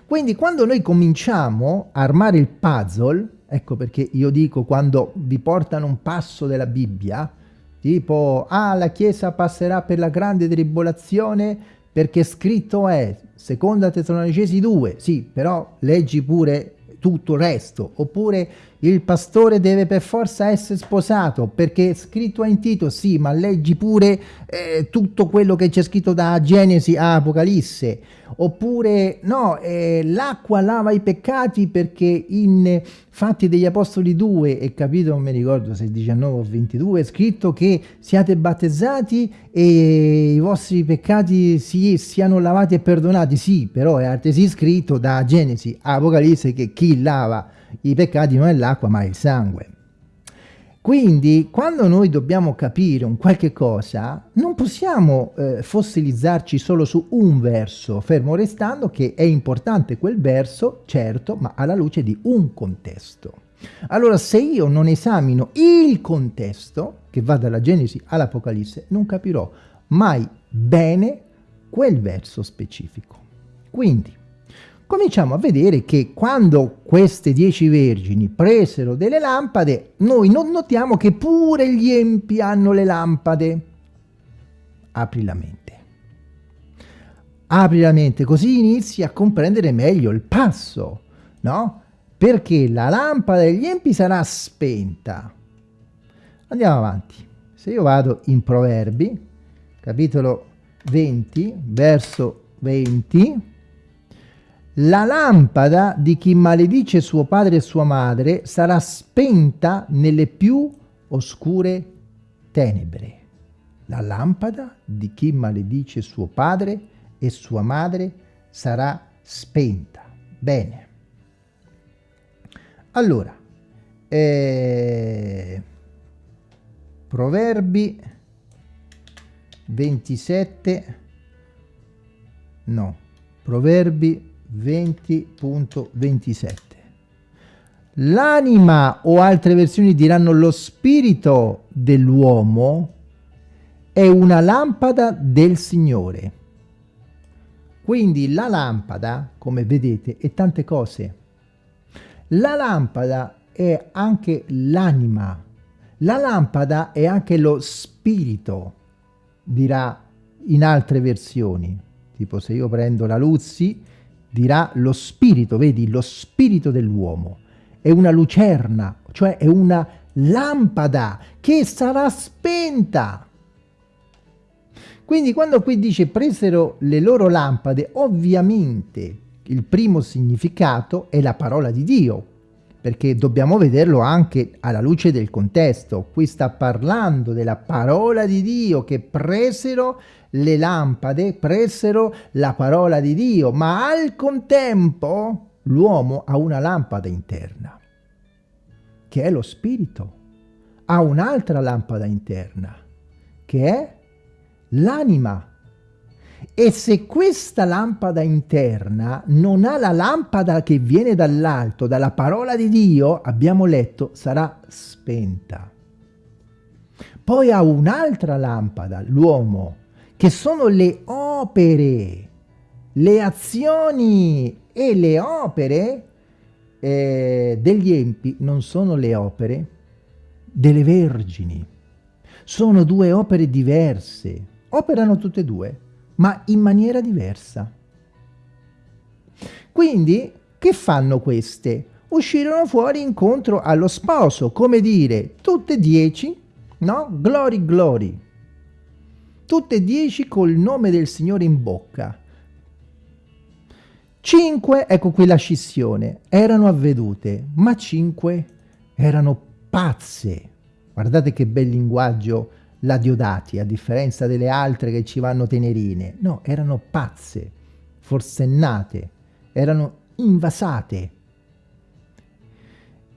[SPEAKER 1] Quindi quando noi cominciamo a armare il puzzle, ecco perché io dico quando vi portano un passo della Bibbia, tipo, ah, la Chiesa passerà per la grande tribolazione perché scritto è, seconda Tessalonicesi 2, sì, però leggi pure tutto il resto, oppure il pastore deve per forza essere sposato, perché è scritto in Tito, sì, ma leggi pure eh, tutto quello che c'è scritto da Genesi a Apocalisse. Oppure, no, eh, l'acqua lava i peccati perché in Fatti degli Apostoli 2, e capito, non mi ricordo se 19 o 22, è scritto che siate battezzati e i vostri peccati si, siano lavati e perdonati. Sì, però è altresì scritto da Genesi Apocalisse che chi lava i peccati non è l'acqua ma è il sangue. Quindi quando noi dobbiamo capire un qualche cosa non possiamo eh, fossilizzarci solo su un verso, fermo restando che è importante quel verso, certo, ma alla luce di un contesto. Allora se io non esamino il contesto, che va dalla Genesi all'Apocalisse, non capirò mai bene quel verso specifico. Quindi cominciamo a vedere che quando queste dieci vergini presero delle lampade, noi non notiamo che pure gli empi hanno le lampade. Apri la mente. Apri la mente, così inizi a comprendere meglio il passo, no? Perché la lampada degli empi sarà spenta. Andiamo avanti. Se io vado in Proverbi, capitolo 20, verso 20, la lampada di chi maledice suo padre e sua madre sarà spenta nelle più oscure tenebre. La lampada di chi maledice suo padre e sua madre sarà spenta. Bene. Allora, eh, Proverbi 27, no, Proverbi 20.27. L'anima o altre versioni diranno lo spirito dell'uomo è una lampada del Signore. Quindi la lampada, come vedete, è tante cose. La lampada è anche l'anima. La lampada è anche lo spirito, dirà in altre versioni. Tipo se io prendo la Luzzi, dirà lo spirito, vedi, lo spirito dell'uomo. È una lucerna, cioè è una lampada che sarà spenta. Quindi quando qui dice presero le loro lampade, ovviamente il primo significato è la parola di Dio, perché dobbiamo vederlo anche alla luce del contesto. Qui sta parlando della parola di Dio che presero le lampade, presero la parola di Dio, ma al contempo l'uomo ha una lampada interna, che è lo spirito. Ha un'altra lampada interna, che è l'anima. E se questa lampada interna non ha la lampada che viene dall'alto, dalla parola di Dio, abbiamo letto, sarà spenta. Poi ha un'altra lampada, l'uomo, che sono le opere, le azioni e le opere eh, degli empi non sono le opere delle vergini. Sono due opere diverse. Operano tutte e due ma in maniera diversa. Quindi, che fanno queste? Uscirono fuori incontro allo sposo, come dire, tutte e dieci, no? Glory, glory. Tutte e dieci col nome del Signore in bocca. Cinque, ecco qui la scissione, erano avvedute, ma cinque erano pazze. Guardate che bel linguaggio la Diodati, a differenza delle altre che ci vanno tenerine. No, erano pazze, forsennate, erano invasate.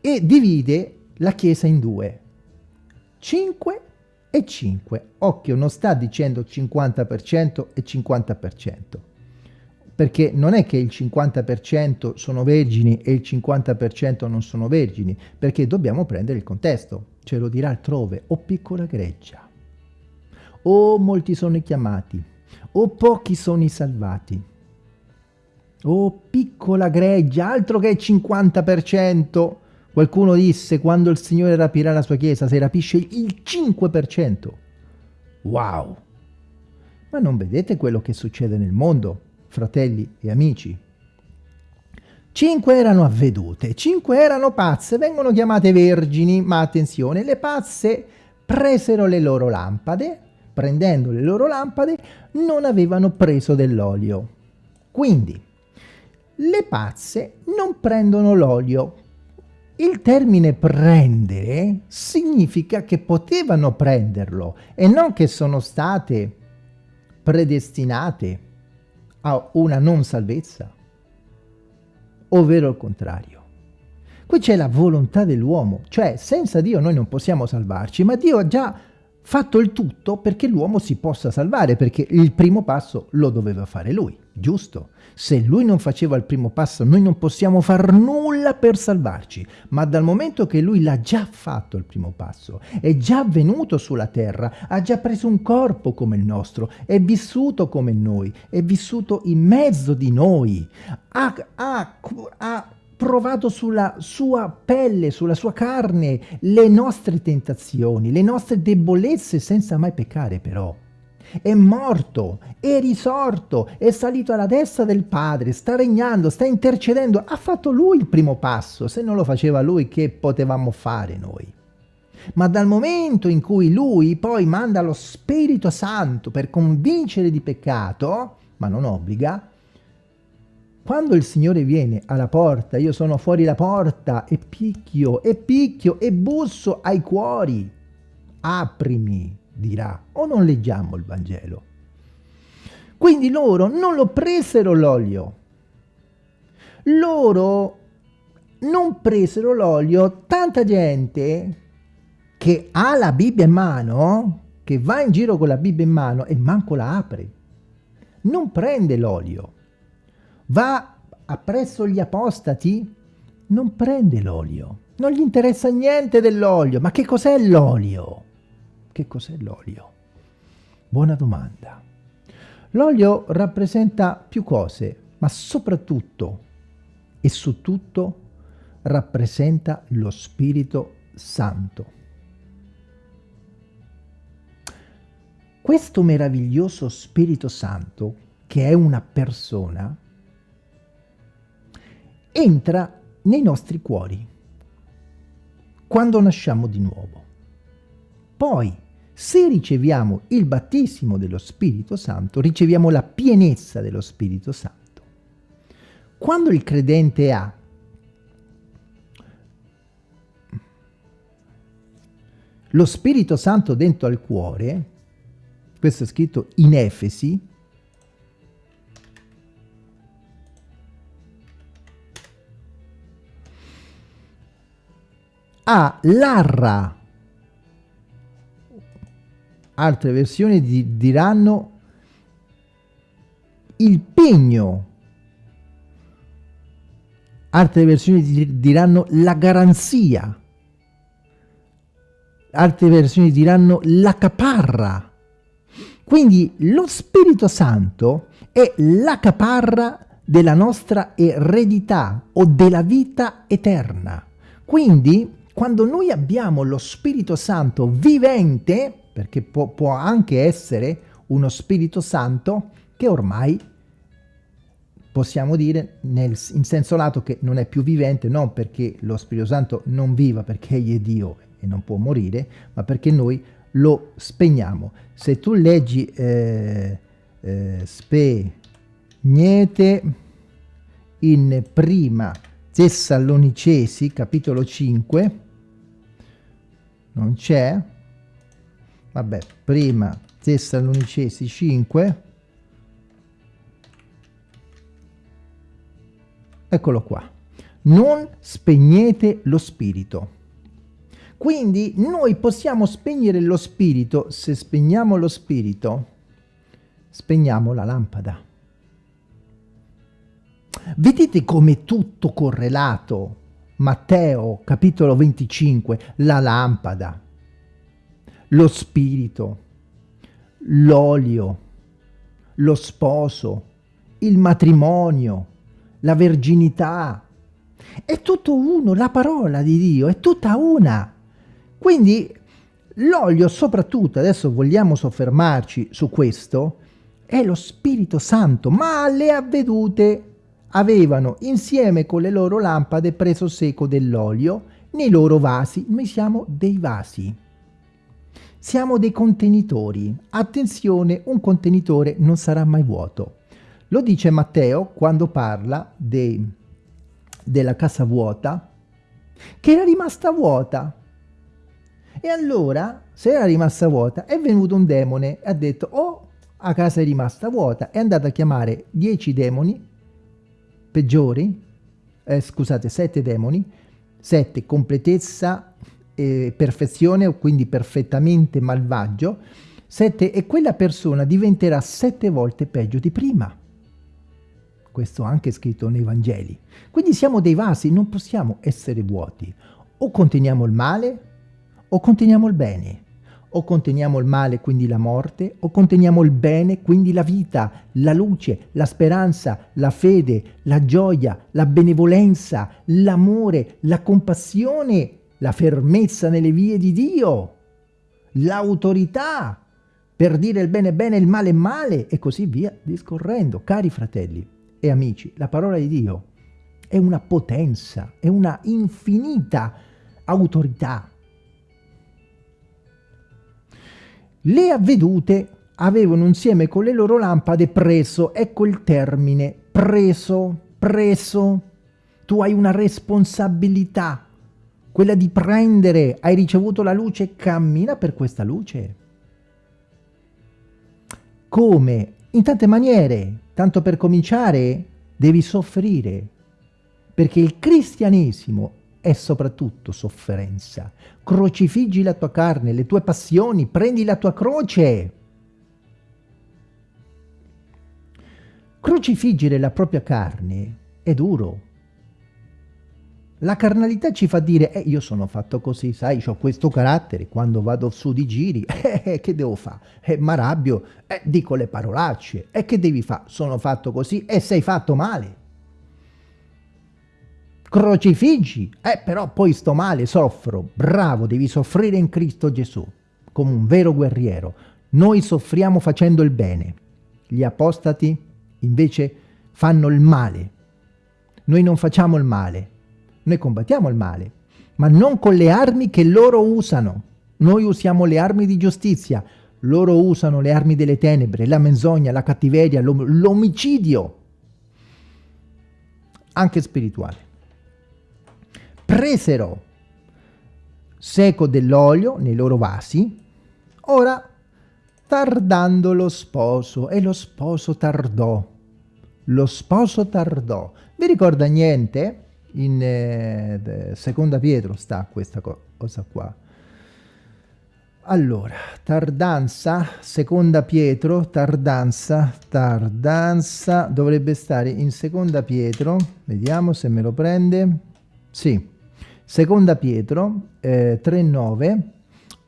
[SPEAKER 1] E divide la Chiesa in due. 5 e 5. Occhio, non sta dicendo 50% e 50%. Perché non è che il 50% sono vergini e il 50% non sono vergini, perché dobbiamo prendere il contesto. Ce lo dirà altrove, o piccola greggia o molti sono i chiamati, o pochi sono i salvati. Oh, piccola greggia, altro che il 50%. Qualcuno disse quando il Signore rapirà la sua chiesa, se rapisce il 5%. Wow! Ma non vedete quello che succede nel mondo, fratelli e amici? Cinque erano avvedute, cinque erano pazze, vengono chiamate vergini, ma attenzione, le pazze presero le loro lampade, prendendo le loro lampade, non avevano preso dell'olio. Quindi, le pazze non prendono l'olio. Il termine prendere significa che potevano prenderlo e non che sono state predestinate a una non salvezza ovvero il contrario. Qui c'è la volontà dell'uomo, cioè senza Dio noi non possiamo salvarci, ma Dio ha già fatto il tutto perché l'uomo si possa salvare, perché il primo passo lo doveva fare lui, giusto? Se lui non faceva il primo passo noi non possiamo far nulla per salvarci, ma dal momento che lui l'ha già fatto il primo passo, è già venuto sulla terra, ha già preso un corpo come il nostro, è vissuto come noi, è vissuto in mezzo di noi, ha, ha, ha provato sulla sua pelle, sulla sua carne, le nostre tentazioni, le nostre debolezze senza mai peccare però. È morto, è risorto, è salito alla destra del Padre, sta regnando, sta intercedendo. Ha fatto lui il primo passo. Se non lo faceva lui, che potevamo fare noi? Ma dal momento in cui lui poi manda lo Spirito Santo per convincere di peccato, ma non obbliga, quando il Signore viene alla porta, io sono fuori la porta e picchio, e picchio, e busso ai cuori. Aprimi, dirà. O non leggiamo il Vangelo? Quindi loro non lo presero l'olio. Loro non presero l'olio. Tanta gente che ha la Bibbia in mano, che va in giro con la Bibbia in mano e manco la apre. Non prende l'olio va appresso gli apostati, non prende l'olio. Non gli interessa niente dell'olio. Ma che cos'è l'olio? Che cos'è l'olio? Buona domanda. L'olio rappresenta più cose, ma soprattutto e su tutto rappresenta lo Spirito Santo. Questo meraviglioso Spirito Santo, che è una persona, entra nei nostri cuori quando nasciamo di nuovo. Poi, se riceviamo il battesimo dello Spirito Santo, riceviamo la pienezza dello Spirito Santo. Quando il credente ha lo Spirito Santo dentro al cuore, questo è scritto in Efesi, ha l'arra. Altre versioni di, diranno il pegno. Altre versioni di, diranno la garanzia. Altre versioni diranno la caparra. Quindi lo Spirito Santo è la caparra della nostra eredità o della vita eterna. Quindi quando noi abbiamo lo Spirito Santo vivente, perché può, può anche essere uno Spirito Santo che ormai possiamo dire nel, in senso lato che non è più vivente, non perché lo Spirito Santo non viva perché egli è Dio e non può morire, ma perché noi lo spegniamo. Se tu leggi eh, eh, spegnete in prima Tessalonicesi, capitolo 5, non c'è, vabbè, prima Tessalonicesi 5, eccolo qua, non spegnete lo spirito. Quindi noi possiamo spegnere lo spirito, se spegniamo lo spirito, spegniamo la lampada. Vedete come tutto correlato? Matteo capitolo 25, la lampada, lo spirito, l'olio, lo sposo, il matrimonio, la verginità. È tutto uno, la parola di Dio è tutta una. Quindi l'olio soprattutto, adesso vogliamo soffermarci su questo, è lo Spirito Santo, ma le avvedute avevano insieme con le loro lampade preso seco dell'olio nei loro vasi. Noi siamo dei vasi. Siamo dei contenitori. Attenzione, un contenitore non sarà mai vuoto. Lo dice Matteo quando parla de, della casa vuota, che era rimasta vuota. E allora, se era rimasta vuota, è venuto un demone e ha detto, oh, la casa è rimasta vuota. È andato a chiamare dieci demoni peggiori, eh, scusate, sette demoni, sette completezza e perfezione, quindi perfettamente malvagio, sette, e quella persona diventerà sette volte peggio di prima. Questo anche scritto nei Vangeli. Quindi siamo dei vasi, non possiamo essere vuoti. O conteniamo il male o conteniamo il bene o conteniamo il male, quindi la morte, o conteniamo il bene, quindi la vita, la luce, la speranza, la fede, la gioia, la benevolenza, l'amore, la compassione, la fermezza nelle vie di Dio, l'autorità per dire il bene bene, il male male e così via discorrendo. Cari fratelli e amici, la parola di Dio è una potenza, è una infinita autorità Le avvedute avevano insieme con le loro lampade preso, ecco il termine, preso, preso. Tu hai una responsabilità, quella di prendere, hai ricevuto la luce, cammina per questa luce. Come? In tante maniere. Tanto per cominciare, devi soffrire, perché il cristianesimo è soprattutto sofferenza. Crocifiggi la tua carne, le tue passioni, prendi la tua croce. Crocifiggere la propria carne è duro. La carnalità ci fa dire, eh, io sono fatto così, sai, ho questo carattere, quando vado su di giri, eh, che devo fare? Eh, m'arrabbio, eh, dico le parolacce, e eh, che devi fare? Sono fatto così e sei fatto male crocifiggi, eh però poi sto male, soffro, bravo, devi soffrire in Cristo Gesù, come un vero guerriero. Noi soffriamo facendo il bene, gli apostati invece fanno il male. Noi non facciamo il male, noi combattiamo il male, ma non con le armi che loro usano. Noi usiamo le armi di giustizia, loro usano le armi delle tenebre, la menzogna, la cattiveria, l'omicidio, anche spirituale presero seco dell'olio nei loro vasi, ora tardando lo sposo, e lo sposo tardò. Lo sposo tardò. Vi ricorda niente? In eh, seconda Pietro sta questa co cosa qua. Allora, tardanza, seconda Pietro, tardanza, tardanza, dovrebbe stare in seconda Pietro, vediamo se me lo prende, sì, Seconda Pietro eh, 3,9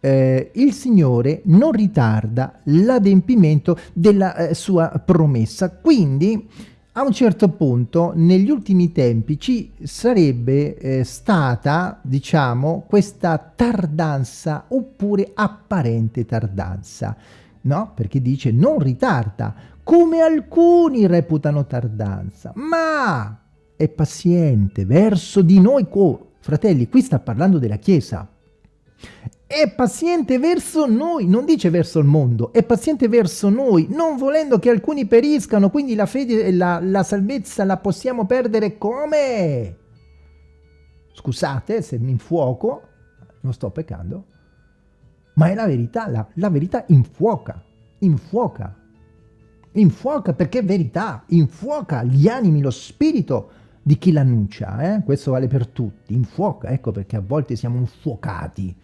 [SPEAKER 1] eh, il Signore non ritarda l'adempimento della eh, sua promessa. Quindi a un certo punto negli ultimi tempi ci sarebbe eh, stata, diciamo, questa tardanza oppure apparente tardanza, no? Perché dice non ritarda, come alcuni reputano tardanza, ma è paziente verso di noi, Fratelli, qui sta parlando della Chiesa. È paziente verso noi, non dice verso il mondo, è paziente verso noi, non volendo che alcuni periscano, quindi la fede e la, la salvezza la possiamo perdere come? Scusate se mi infuoco, non sto peccando, ma è la verità, la, la verità infuoca, infuoca, infuoca perché è verità, infuoca gli animi, lo spirito, di chi l'annuncia, eh? questo vale per tutti, infuoca, ecco perché a volte siamo infuocati,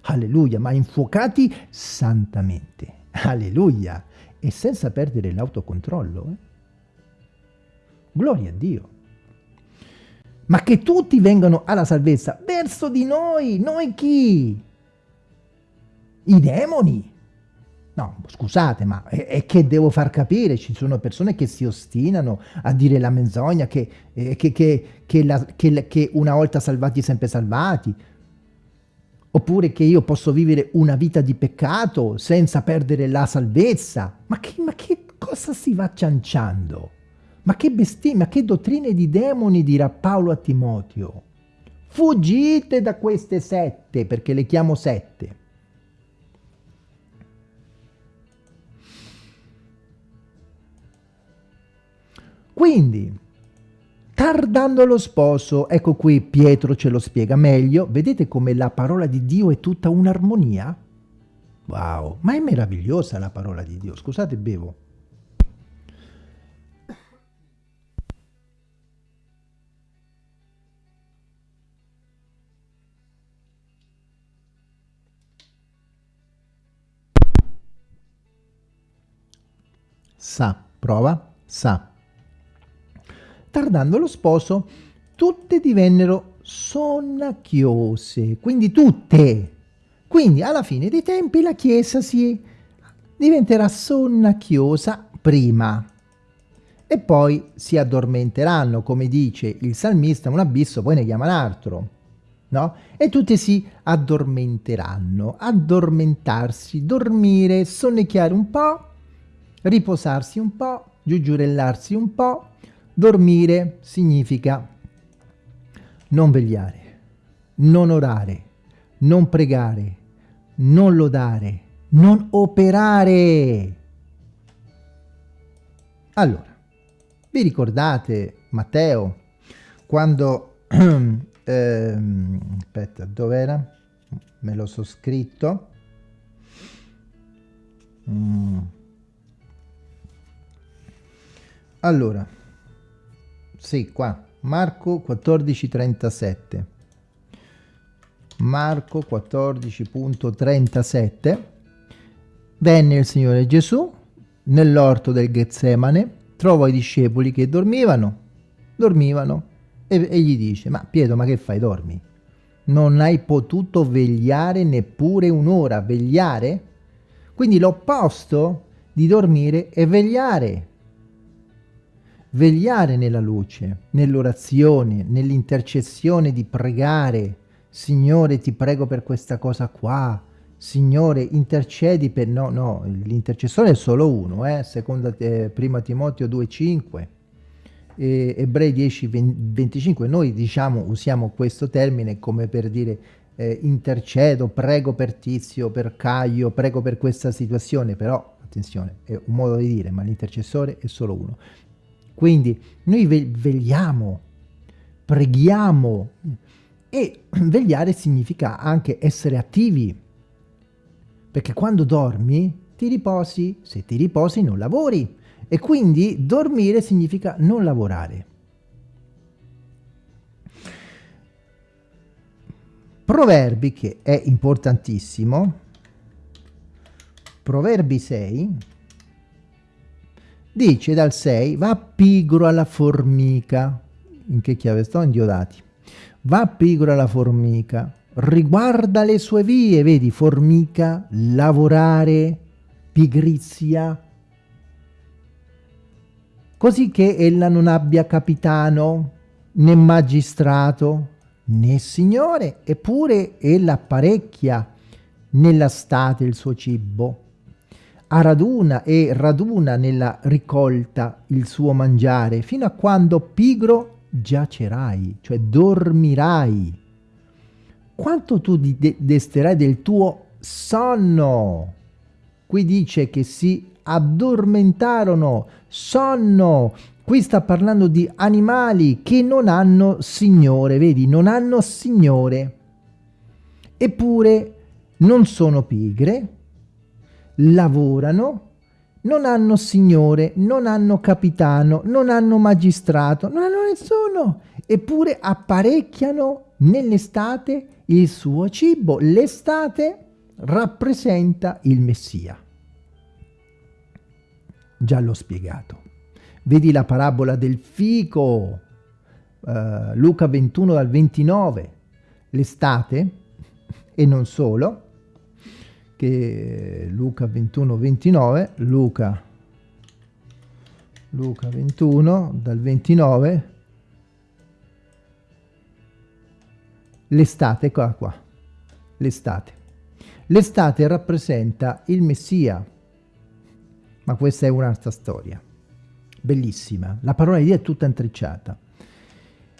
[SPEAKER 1] alleluia, ma infuocati santamente, alleluia, e senza perdere l'autocontrollo. Eh? Gloria a Dio. Ma che tutti vengano alla salvezza verso di noi, noi chi? I demoni. No, scusate, ma è, che devo far capire? Ci sono persone che si ostinano a dire la menzogna, che, eh, che, che, la, che, una volta salvati sempre salvati. Oppure che io posso vivere una vita di peccato senza perdere la salvezza. Ma che, ma che cosa si va cianciando? Ma che bestemmia, che dottrine di demoni dirà Paolo a Timoteo? Fuggite da queste sette, perché le chiamo sette. Quindi, tardando lo sposo, ecco qui Pietro ce lo spiega meglio, vedete come la parola di Dio è tutta un'armonia? Wow, ma è meravigliosa la parola di Dio, scusate bevo. Sa, prova, sa. Tardando lo sposo, tutte divennero sonnacchiose, quindi tutte. Quindi alla fine dei tempi la Chiesa si diventerà sonnacchiosa prima e poi si addormenteranno, come dice il salmista, un abisso poi ne chiama un altro. No? E tutte si addormenteranno, addormentarsi, dormire, sonnecchiare un po', riposarsi un po', giugiurellarsi un po', dormire significa non vegliare, non orare, non pregare, non lodare, non operare. Allora, vi ricordate Matteo quando, ehm, aspetta, dov'era? Me lo so scritto. Mm. Allora, sì, qua, Marco 14:37. Marco 14.37 Venne il Signore Gesù nell'orto del Getsemane, trovò i discepoli che dormivano, dormivano, e, e gli dice, ma Pietro, ma che fai, dormi? Non hai potuto vegliare neppure un'ora, vegliare? Quindi l'opposto di dormire è vegliare. Vegliare nella luce, nell'orazione, nell'intercessione di pregare, Signore ti prego per questa cosa qua, Signore intercedi per... No, no, l'intercessore è solo uno, eh? seconda eh, prima Timoteo 2,5, e Ebrei 10, 25, noi diciamo, usiamo questo termine come per dire eh, intercedo, prego per Tizio, per Caio, prego per questa situazione, però attenzione, è un modo di dire, ma l'intercessore è solo uno. Quindi noi vegliamo, preghiamo, e vegliare significa anche essere attivi, perché quando dormi ti riposi, se ti riposi non lavori, e quindi dormire significa non lavorare. Proverbi, che è importantissimo, Proverbi 6, dice dal 6, va pigro alla formica, in che chiave sto? In Diodati. Va pigro la formica, riguarda le sue vie, vedi, formica, lavorare, pigrizia, così che ella non abbia capitano, né magistrato, né signore, eppure ella apparecchia nella state il suo cibo, a raduna e raduna nella ricolta il suo mangiare, fino a quando pigro giacerai, cioè dormirai. Quanto tu desterai del tuo sonno? Qui dice che si addormentarono, sonno. Qui sta parlando di animali che non hanno signore, vedi, non hanno signore. Eppure non sono pigre, lavorano, non hanno signore, non hanno capitano, non hanno magistrato, non hanno nessuno, eppure apparecchiano nell'estate il suo cibo. L'estate rappresenta il Messia. Già l'ho spiegato. Vedi la parabola del fico, uh, Luca 21 dal 29. L'estate, e non solo, che Luca 21 29 Luca Luca 21 dal 29 l'estate qua qua l'estate l'estate rappresenta il messia ma questa è un'altra storia bellissima. La parola di Dio è tutta intrecciata.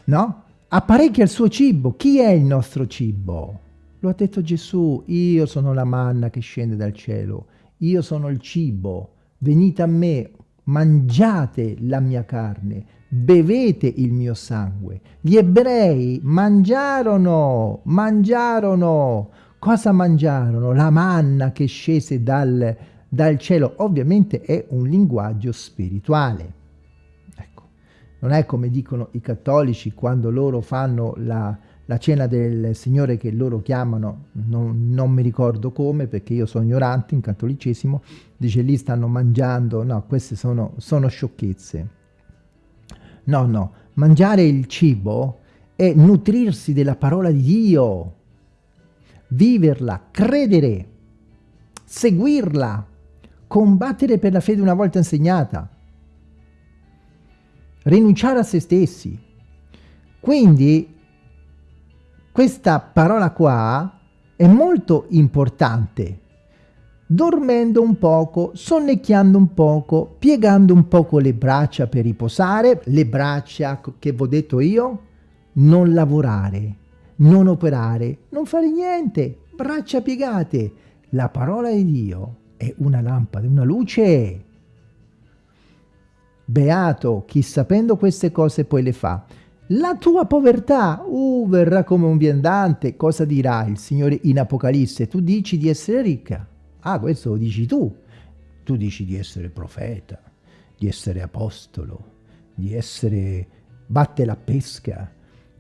[SPEAKER 1] No? Apparecchia il suo cibo. Chi è il nostro cibo? Lo ha detto Gesù, io sono la manna che scende dal cielo, io sono il cibo, venite a me, mangiate la mia carne, bevete il mio sangue. Gli ebrei mangiarono, mangiarono. Cosa mangiarono? La manna che scese dal, dal cielo. Ovviamente è un linguaggio spirituale. Ecco, non è come dicono i cattolici quando loro fanno la, la cena del Signore che loro chiamano, non, non, mi ricordo come perché io sono ignorante in cattolicesimo, dice lì stanno mangiando, no, queste sono, sono sciocchezze. No, no, mangiare il cibo è nutrirsi della parola di Dio, viverla, credere, seguirla, combattere per la fede una volta insegnata, rinunciare a se stessi. Quindi questa parola qua è molto importante. Dormendo un poco, sonnecchiando un poco, piegando un poco le braccia per riposare, le braccia che vi ho detto io, non lavorare, non operare, non fare niente, braccia piegate. La parola di Dio è una lampada, una luce. Beato chi sapendo queste cose poi le fa. La tua povertà, uh, verrà come un viandante. Cosa dirà il Signore in Apocalisse? Tu dici di essere ricca. Ah, questo lo dici tu. Tu dici di essere profeta, di essere apostolo, di essere batte la pesca,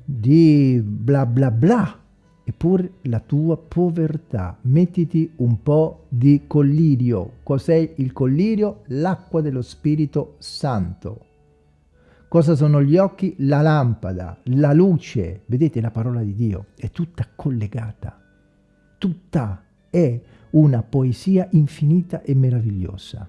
[SPEAKER 1] di bla bla bla. Eppure la tua povertà. Mettiti un po' di collirio. Cos'è il collirio? L'acqua dello Spirito Santo. Cosa sono gli occhi? La lampada, la luce. Vedete la parola di Dio è tutta collegata. Tutta è una poesia infinita e meravigliosa.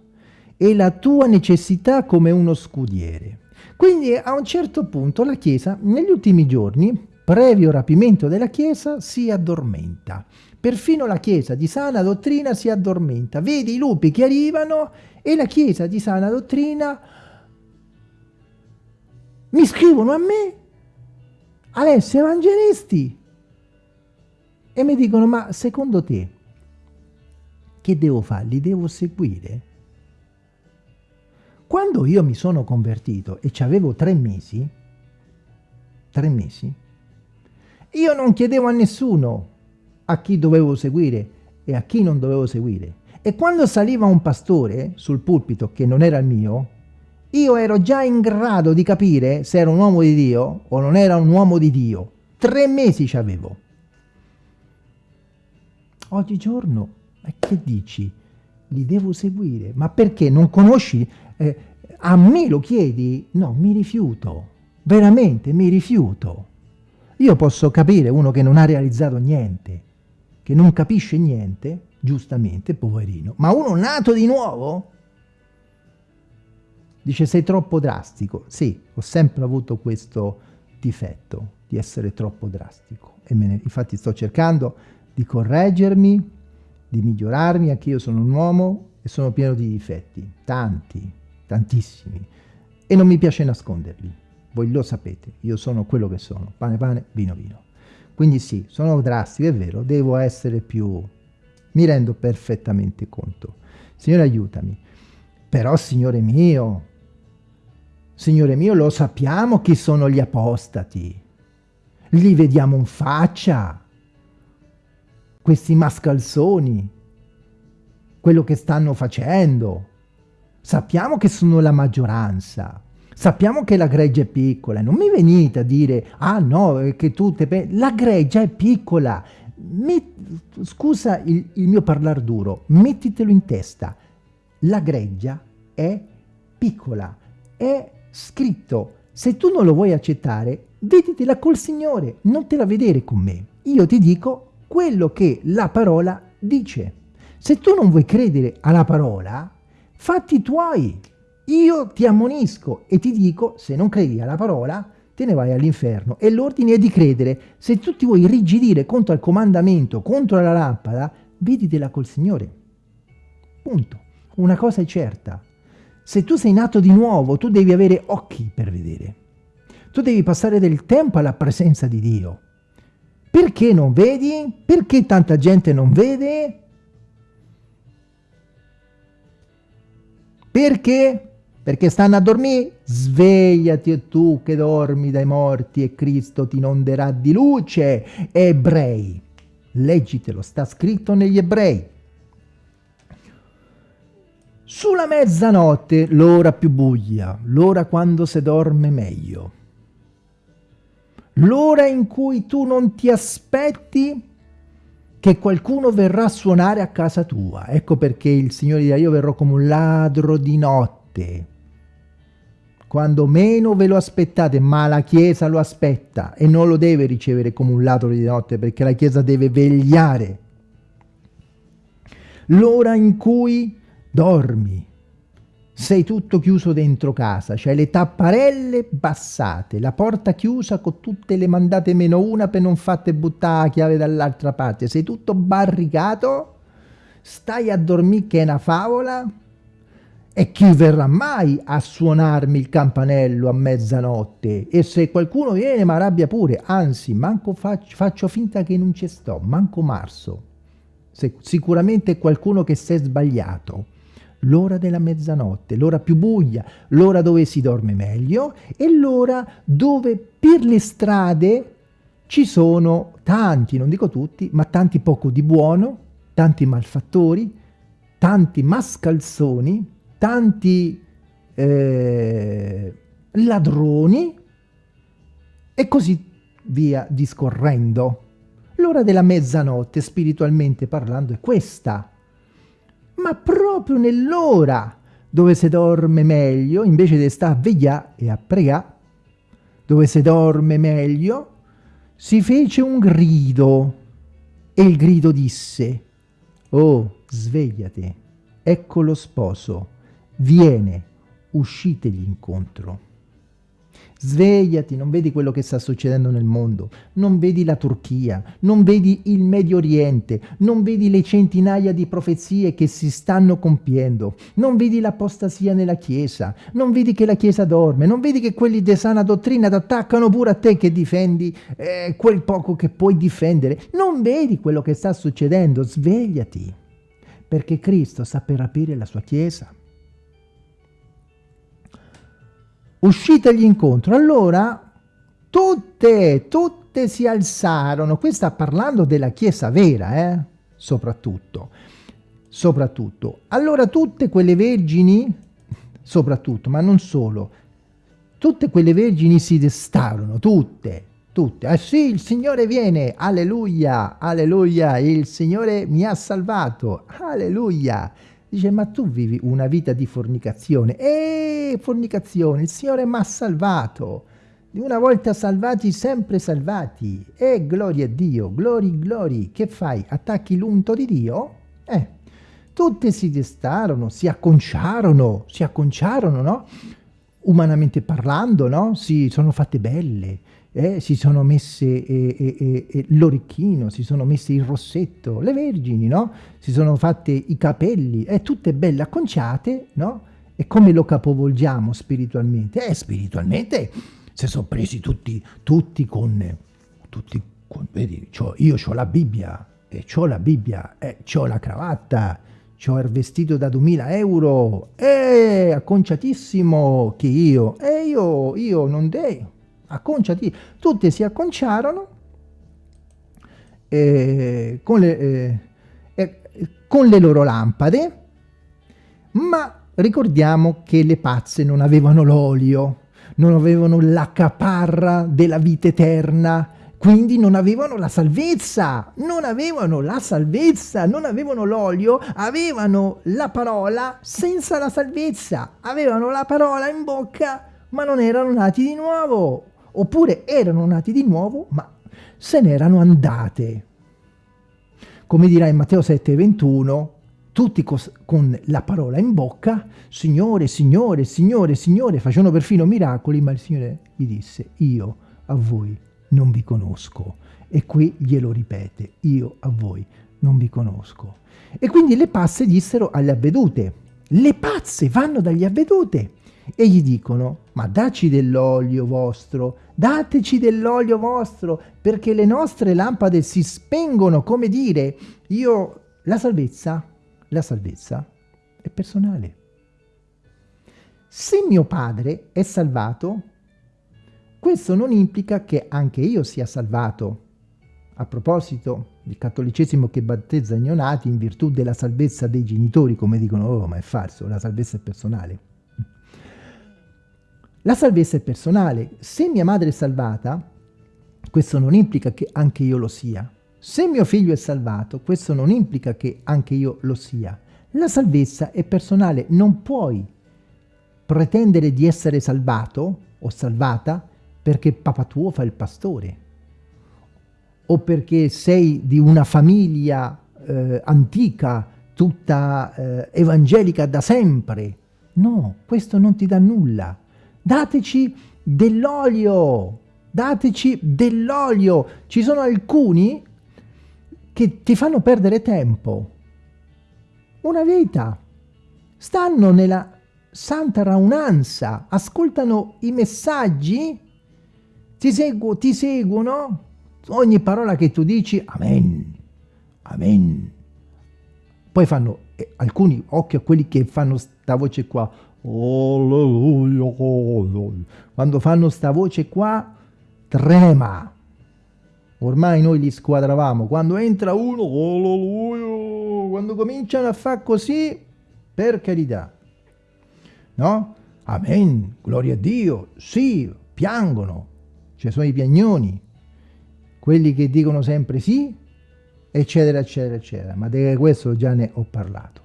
[SPEAKER 1] E la tua necessità come uno scudiere. Quindi a un certo punto la Chiesa, negli ultimi giorni, previo rapimento della Chiesa, si addormenta. Perfino la Chiesa di sana dottrina si addormenta. Vedi i lupi che arrivano e la Chiesa di sana dottrina mi scrivono a me, Alessio Evangelisti, e mi dicono, ma secondo te, che devo fare? Li devo seguire? Quando io mi sono convertito e ci avevo tre mesi, tre mesi, io non chiedevo a nessuno a chi dovevo seguire e a chi non dovevo seguire. E quando saliva un pastore sul pulpito, che non era il mio, io ero già in grado di capire se era un uomo di Dio o non era un uomo di Dio. Tre mesi ci avevo. Oggigiorno, ma che dici? Li devo seguire. Ma perché? Non conosci? Eh, a me lo chiedi? No, mi rifiuto. Veramente mi rifiuto. Io posso capire uno che non ha realizzato niente, che non capisce niente, giustamente, poverino. Ma uno nato di nuovo? Dice sei troppo drastico. Sì, ho sempre avuto questo difetto di essere troppo drastico. E ne, infatti sto cercando di correggermi, di migliorarmi, anche io sono un uomo e sono pieno di difetti, tanti, tantissimi. E non mi piace nasconderli. Voi lo sapete, io sono quello che sono, pane pane, vino vino. Quindi sì, sono drastico, è vero, devo essere più... Mi rendo perfettamente conto. Signore aiutami. Però, Signore mio, Signore mio, lo sappiamo chi sono gli apostati. Li vediamo in faccia. Questi mascalzoni. Quello che stanno facendo. Sappiamo che sono la maggioranza. Sappiamo che la greggia è piccola. Non mi venite a dire, ah no, che tutte... La greggia è piccola. Mi... Scusa il, il mio parlare duro. Mettitelo in testa. La greggia è piccola. È scritto, se tu non lo vuoi accettare, veditela col Signore, non te la vedere con me. Io ti dico quello che la parola dice. Se tu non vuoi credere alla parola, fatti tuoi. Io ti ammonisco e ti dico, se non credi alla parola, te ne vai all'inferno. E l'ordine è di credere. Se tu ti vuoi rigidire contro il comandamento, contro la lampada, veditela col Signore. Punto. Una cosa è certa. Se tu sei nato di nuovo, tu devi avere occhi per vedere. Tu devi passare del tempo alla presenza di Dio. Perché non vedi? Perché tanta gente non vede? Perché? Perché stanno a dormire? Svegliati tu che dormi dai morti e Cristo ti inonderà di luce. Ebrei. Leggitelo, sta scritto negli ebrei. Sulla mezzanotte, l'ora più buia, l'ora quando si dorme meglio. L'ora in cui tu non ti aspetti che qualcuno verrà a suonare a casa tua. Ecco perché il Signore dirà io verrò come un ladro di notte. Quando meno ve lo aspettate, ma la Chiesa lo aspetta e non lo deve ricevere come un ladro di notte perché la Chiesa deve vegliare. L'ora in cui dormi, sei tutto chiuso dentro casa, c'hai le tapparelle bassate, la porta chiusa con tutte le mandate meno una per non fatte buttare la chiave dall'altra parte, sei tutto barricato, stai a dormire che è una favola e chi verrà mai a suonarmi il campanello a mezzanotte? E se qualcuno viene mi arrabbia pure, anzi, manco faccio, faccio finta che non ci sto, manco marzo. Se, sicuramente qualcuno che si è sbagliato l'ora della mezzanotte, l'ora più buia, l'ora dove si dorme meglio e l'ora dove per le strade ci sono tanti, non dico tutti, ma tanti poco di buono, tanti malfattori, tanti mascalzoni, tanti eh, ladroni e così via discorrendo. L'ora della mezzanotte, spiritualmente parlando, è questa ma proprio nell'ora dove si dorme meglio, invece di stare a vegliare e a pregare, dove si dorme meglio, si fece un grido e il grido disse, oh, svegliati, ecco lo sposo, viene, uscitegli incontro. Svegliati, non vedi quello che sta succedendo nel mondo, non vedi la Turchia, non vedi il Medio Oriente, non vedi le centinaia di profezie che si stanno compiendo, non vedi l'apostasia nella Chiesa, non vedi che la Chiesa dorme, non vedi che quelli di sana dottrina ti attaccano pure a te che difendi eh, quel poco che puoi difendere, non vedi quello che sta succedendo, svegliati, perché Cristo sta per aprire la sua Chiesa uscitegli incontro. Allora tutte, tutte si alzarono. Qui sta parlando della Chiesa vera, eh? soprattutto. Soprattutto. Allora tutte quelle vergini, soprattutto, ma non solo, tutte quelle vergini si destarono, tutte, tutte. Ah sì, il Signore viene, alleluia, alleluia, il Signore mi ha salvato, alleluia. Dice, ma tu vivi una vita di fornicazione. E fornicazione, il Signore mi ha salvato. Di una volta salvati, sempre salvati. E gloria a Dio, glori, glori. Che fai? Attacchi l'unto di Dio? Eh, tutte si destarono, si acconciarono, si acconciarono, no? Umanamente parlando, no? Si sono fatte belle eh, si sono messe eh, eh, eh, l'orecchino, si sono messe il rossetto, le vergini, no? Si sono fatte i capelli, eh, tutte belle acconciate, no? E come lo capovolgiamo spiritualmente? Eh, spiritualmente si sono presi tutti, tutti con, tutti con, vedi, io ho la Bibbia, e ho la Bibbia, e ho la cravatta, ho il vestito da 2000 euro, e acconciatissimo che io, e io, io non devo acconciati, tutte si acconciarono eh, con, le, eh, eh, con le loro lampade, ma ricordiamo che le pazze non avevano l'olio, non avevano la caparra della vita eterna, quindi non avevano la salvezza, non avevano la salvezza, non avevano l'olio, avevano la parola senza la salvezza, avevano la parola in bocca ma non erano nati di nuovo oppure erano nati di nuovo, ma se n'erano andate. Come dirà in Matteo 7,21, tutti con la parola in bocca, Signore, Signore, Signore, Signore, facevano perfino miracoli, ma il Signore gli disse, io a voi non vi conosco. E qui glielo ripete, io a voi non vi conosco. E quindi le passe dissero alle avvedute, le pazze vanno dagli avvedute e gli dicono ma daci dell'olio vostro, dateci dell'olio vostro perché le nostre lampade si spengono, come dire, io, la salvezza, la salvezza è personale. Se mio padre è salvato, questo non implica che anche io sia salvato. A proposito del cattolicesimo che battezza i neonati in virtù della salvezza dei genitori, come dicono, oh ma è falso, la salvezza è personale. La salvezza è personale. Se mia madre è salvata, questo non implica che anche io lo sia. Se mio figlio è salvato, questo non implica che anche io lo sia. La salvezza è personale, non puoi pretendere di essere salvato o salvata perché papà tuo fa il pastore o perché sei di una famiglia eh, antica, tutta eh, evangelica da sempre. No, questo non ti dà nulla. Dateci dell'olio, dateci dell'olio. Ci sono alcuni che ti fanno perdere tempo. Una vita. Stanno nella santa raunanza, ascoltano i messaggi, ti, seguo, ti seguono, ogni parola che tu dici, amen, amen. Poi fanno, eh, alcuni, occhio a quelli che fanno sta voce qua, quando fanno sta voce qua, trema. Ormai noi li squadravamo, quando entra uno, quando cominciano a fare così, per carità, no? Amen, gloria a Dio, sì, piangono, ci sono i piagnoni, quelli che dicono sempre sì, eccetera, eccetera, eccetera. Ma di questo già ne ho parlato.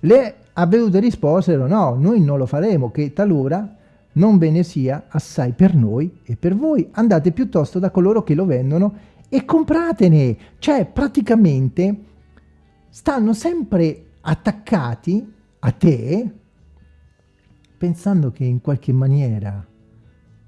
[SPEAKER 1] Le avvedute risposero, no, noi non lo faremo, che talora non ve ne sia assai per noi e per voi. Andate piuttosto da coloro che lo vendono e compratene. Cioè, praticamente, stanno sempre attaccati a te, pensando che in qualche maniera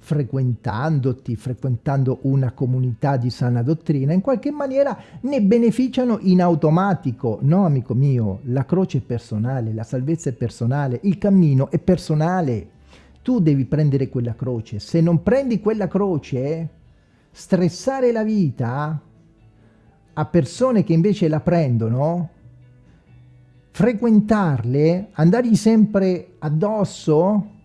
[SPEAKER 1] frequentandoti, frequentando una comunità di sana dottrina, in qualche maniera ne beneficiano in automatico. No, amico mio, la croce è personale, la salvezza è personale, il cammino è personale. Tu devi prendere quella croce. Se non prendi quella croce, stressare la vita a persone che invece la prendono, frequentarle, andargli sempre addosso,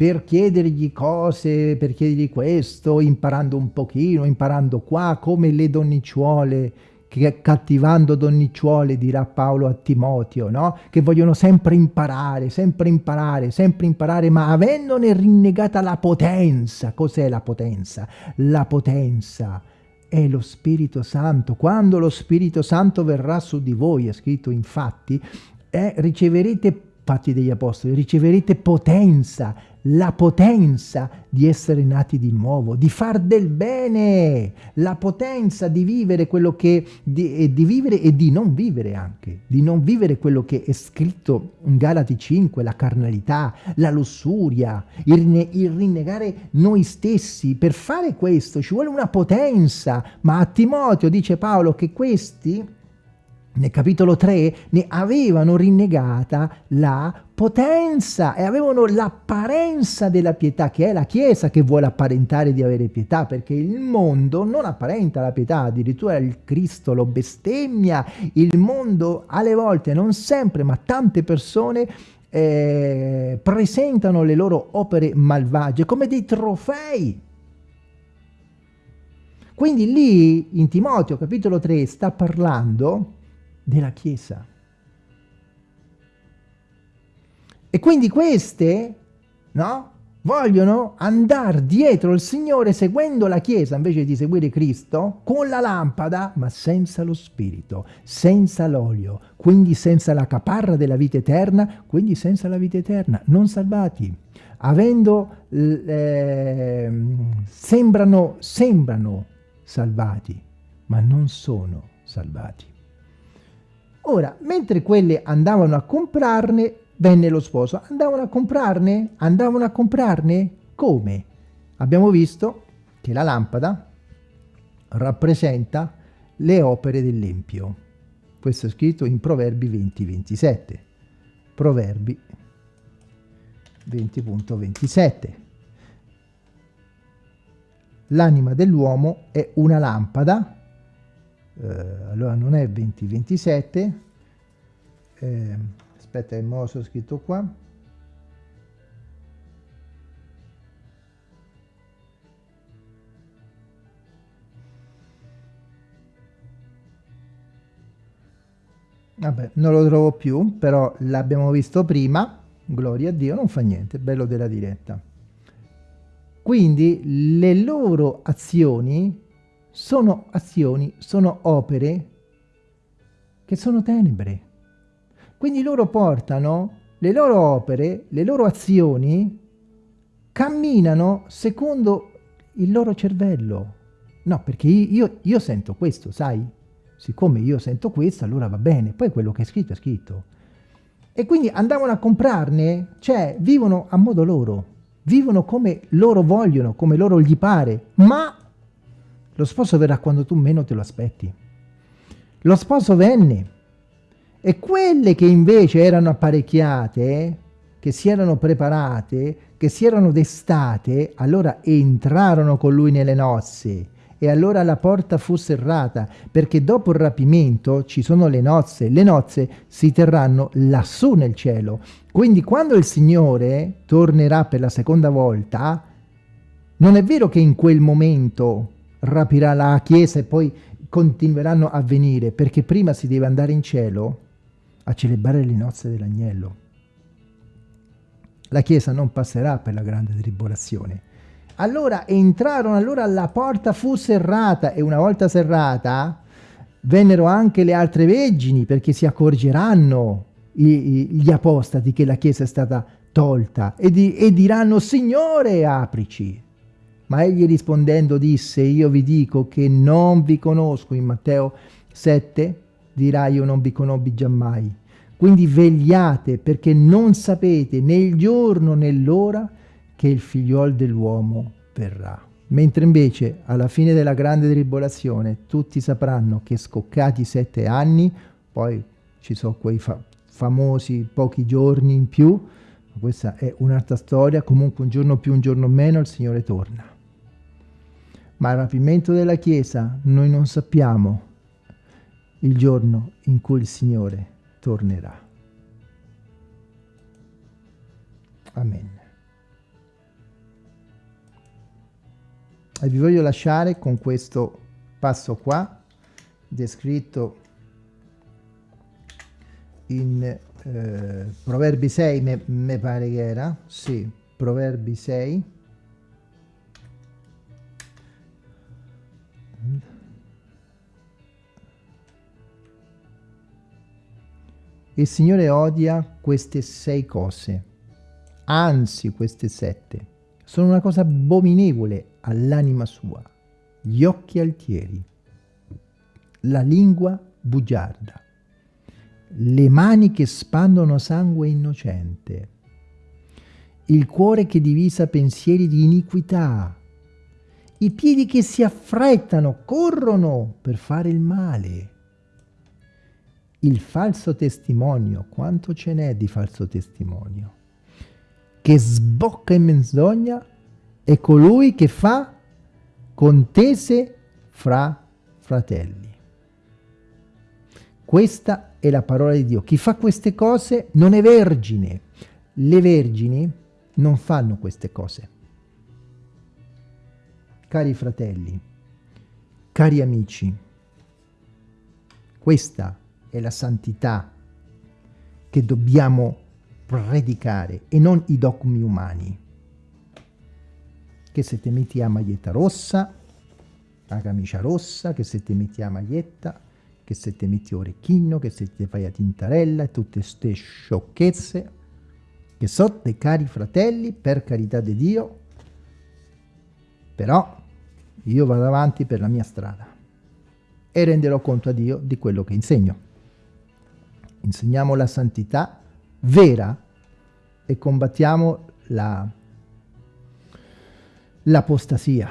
[SPEAKER 1] per chiedergli cose, per chiedergli questo, imparando un pochino, imparando qua, come le donnicciuole, che cattivando donnicciuole, dirà Paolo a Timoteo, no? Che vogliono sempre imparare, sempre imparare, sempre imparare, ma avendone rinnegata la potenza. Cos'è la potenza? La potenza è lo Spirito Santo. Quando lo Spirito Santo verrà su di voi, è scritto infatti, eh, riceverete Fatti degli Apostoli, riceverete potenza, la potenza di essere nati di nuovo, di far del bene, la potenza di vivere quello che, di, di vivere e di non vivere anche, di non vivere quello che è scritto in Galati 5, la carnalità, la lussuria, il, il rinnegare noi stessi. Per fare questo ci vuole una potenza, ma a Timoteo dice Paolo che questi nel capitolo 3 ne avevano rinnegata la potenza e avevano l'apparenza della pietà, che è la Chiesa che vuole apparentare di avere pietà, perché il mondo non apparenta la pietà, addirittura il Cristo lo bestemmia, il mondo alle volte, non sempre, ma tante persone eh, presentano le loro opere malvagie come dei trofei. Quindi lì in Timoteo capitolo 3 sta parlando della Chiesa. E quindi queste, no? Vogliono andare dietro il Signore seguendo la Chiesa invece di seguire Cristo con la lampada ma senza lo Spirito, senza l'olio, quindi senza la caparra della vita eterna, quindi senza la vita eterna, non salvati. Avendo, eh, sembrano, sembrano salvati, ma non sono salvati. Ora, mentre quelle andavano a comprarne, venne lo sposo. Andavano a comprarne? Andavano a comprarne? Come? Abbiamo visto che la lampada rappresenta le opere dell'Empio. Questo è scritto in Proverbi 20-27. Proverbi 20.27. L'anima dell'uomo è una lampada, eh, allora non è 20.27, eh, aspetta il mouse scritto qua, Vabbè, non lo trovo più, però l'abbiamo visto prima, gloria a Dio, non fa niente, bello della diretta. Quindi le loro azioni sono azioni, sono opere che sono tenebre. Quindi loro portano le loro opere, le loro azioni, camminano secondo il loro cervello. No, perché io, io sento questo, sai? siccome io sento questo, allora va bene, poi quello che è scritto è scritto. E quindi andavano a comprarne, cioè vivono a modo loro, vivono come loro vogliono, come loro gli pare, ma lo sposo verrà quando tu meno te lo aspetti. Lo sposo venne e quelle che invece erano apparecchiate, che si erano preparate, che si erano destate, allora entrarono con lui nelle nozze e allora la porta fu serrata, perché dopo il rapimento ci sono le nozze, le nozze si terranno lassù nel cielo. Quindi quando il Signore tornerà per la seconda volta, non è vero che in quel momento rapirà la Chiesa e poi continueranno a venire, perché prima si deve andare in cielo a celebrare le nozze dell'agnello. La Chiesa non passerà per la grande tribolazione, allora entrarono, allora la porta fu serrata e una volta serrata vennero anche le altre vergini perché si accorgeranno gli apostati che la chiesa è stata tolta e, di, e diranno Signore aprici. Ma egli rispondendo disse io vi dico che non vi conosco in Matteo 7 dirà io non vi conobbi giammai. Quindi vegliate perché non sapete né il giorno né l'ora che il figliuol dell'uomo verrà. Mentre invece alla fine della grande tribolazione tutti sapranno che scoccati sette anni, poi ci sono quei fa famosi pochi giorni in più, questa è un'altra storia, comunque un giorno più, un giorno meno, il Signore torna. Ma il rapimento della Chiesa noi non sappiamo il giorno in cui il Signore tornerà. Amen. e vi voglio lasciare con questo passo qua descritto in eh, Proverbi 6 mi pare che era sì, Proverbi 6 il Signore odia queste sei cose anzi queste sette. Sono una cosa abominevole all'anima sua, gli occhi altieri, la lingua bugiarda, le mani che spandono sangue innocente, il cuore che divisa pensieri di iniquità, i piedi che si affrettano, corrono per fare il male, il falso testimonio, quanto ce n'è di falso testimonio, che sbocca in menzogna è colui che fa contese fra fratelli. Questa è la parola di Dio. Chi fa queste cose non è vergine. Le vergini non fanno queste cose. Cari fratelli, cari amici, questa è la santità che dobbiamo predicare e non i dogmi umani che se ti metti la maglietta rossa, la camicia rossa, che se ti metti la maglietta, che se ti metti orecchino, che se ti fai la tintarella e tutte queste sciocchezze, che sono dei cari fratelli, per carità di Dio, però io vado avanti per la mia strada e renderò conto a Dio di quello che insegno. Insegniamo la santità vera e combattiamo la l'apostasia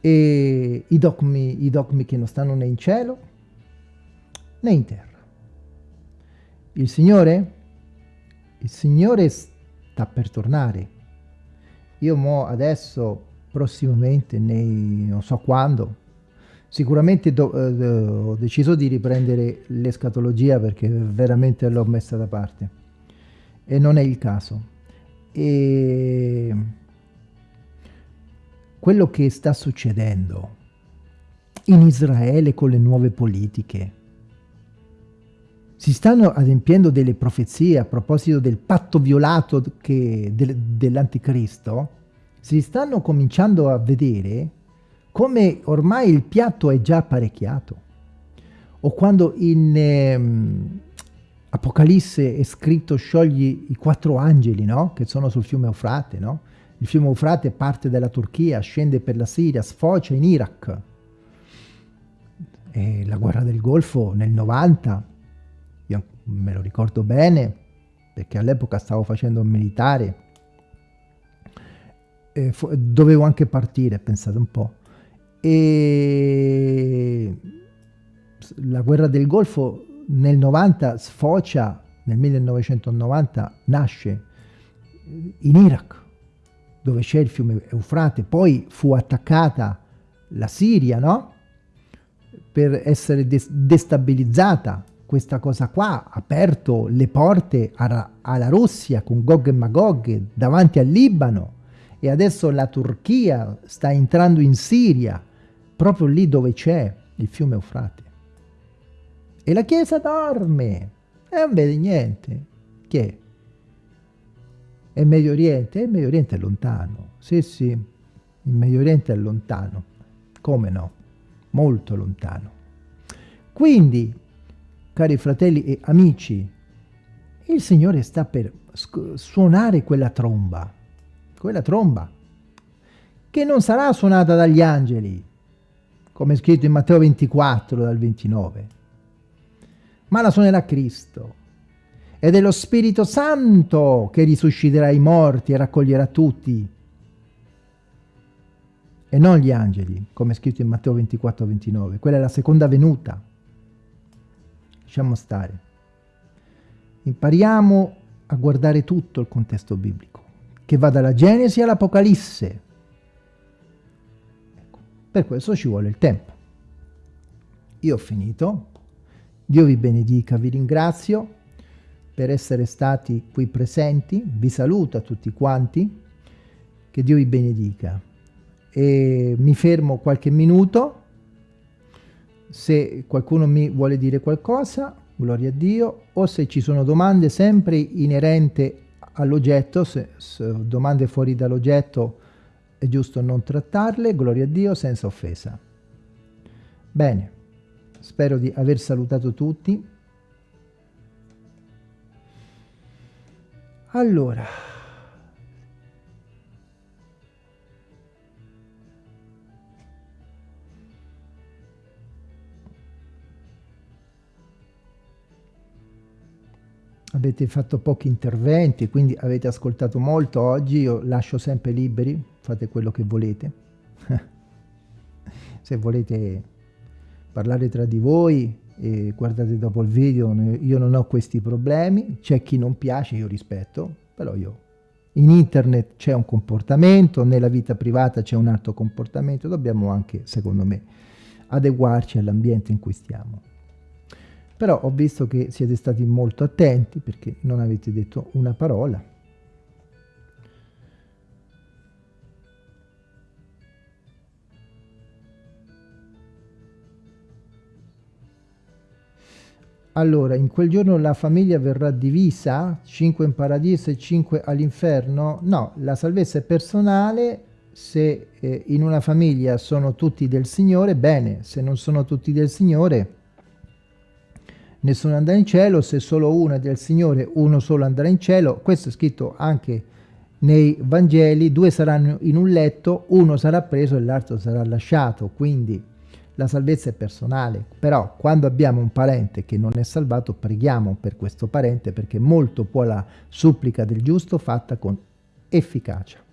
[SPEAKER 1] e i dogmi, i dogmi che non stanno né in cielo né in terra. Il Signore il Signore sta per tornare. Io mo adesso, prossimamente, nei, non so quando, sicuramente do, eh, ho deciso di riprendere l'escatologia perché veramente l'ho messa da parte e non è il caso. E quello che sta succedendo in Israele con le nuove politiche, si stanno adempiendo delle profezie a proposito del patto violato del, dell'anticristo, si stanno cominciando a vedere come ormai il piatto è già apparecchiato. O quando in ehm, Apocalisse è scritto sciogli i quattro angeli, no? Che sono sul fiume Eufrate, no? Il fiume Eufrate parte dalla Turchia, scende per la Siria, sfocia in Iraq. E la guerra del Golfo nel 90 io me lo ricordo bene perché all'epoca stavo facendo un militare dovevo anche partire, pensate un po'. E la guerra del Golfo nel 90 sfocia, nel 1990 nasce in Iraq, dove c'è il fiume Eufrate, poi fu attaccata la Siria, no? Per essere destabilizzata. Questa cosa qua ha aperto le porte alla, Russia con Gog e Magog davanti al Libano. E adesso la Turchia sta entrando in Siria, proprio lì dove c'è il fiume Eufrate. E la Chiesa dorme e non vede niente. Che è? È Medio Oriente? Il Medio Oriente è lontano. Sì, sì, il Medio Oriente è lontano. Come no? Molto lontano. Quindi cari fratelli e amici, il Signore sta per suonare quella tromba, quella tromba, che non sarà suonata dagli angeli, come è scritto in Matteo 24 dal 29, ma la suonerà Cristo. Ed è lo Spirito Santo che risusciterà i morti e raccoglierà tutti, e non gli angeli, come è scritto in Matteo 24 29. Quella è la seconda venuta lasciamo stare. Impariamo a guardare tutto il contesto biblico, che va dalla Genesi all'Apocalisse. Per questo ci vuole il tempo. Io ho finito. Dio vi benedica, vi ringrazio per essere stati qui presenti. Vi saluto a tutti quanti. Che Dio vi benedica. E mi fermo qualche minuto se qualcuno mi vuole dire qualcosa, gloria a Dio, o se ci sono domande sempre inerenti all'oggetto, se, se domande fuori dall'oggetto è giusto non trattarle, gloria a Dio, senza offesa. Bene, spero di aver salutato tutti. Allora... avete fatto pochi interventi, quindi avete ascoltato molto oggi, io lascio sempre liberi, fate quello che volete. Se volete parlare tra di voi e guardate dopo il video, io non ho questi problemi, c'è chi non piace, io rispetto, però io in internet c'è un comportamento, nella vita privata c'è un altro comportamento, dobbiamo anche, secondo me, adeguarci all'ambiente in cui stiamo. Però ho visto che siete stati molto attenti perché non avete detto una parola. Allora, in quel giorno la famiglia verrà divisa, 5 in paradiso e 5 all'inferno? No, la salvezza è personale, se eh, in una famiglia sono tutti del Signore, bene, se non sono tutti del Signore, nessuno andrà in cielo, se solo uno è del Signore, uno solo andrà in cielo. Questo è scritto anche nei Vangeli, due saranno in un letto, uno sarà preso e l'altro sarà lasciato, quindi la salvezza è personale. Però quando abbiamo un parente che non è salvato, preghiamo per questo parente perché molto può la supplica del giusto fatta con efficacia.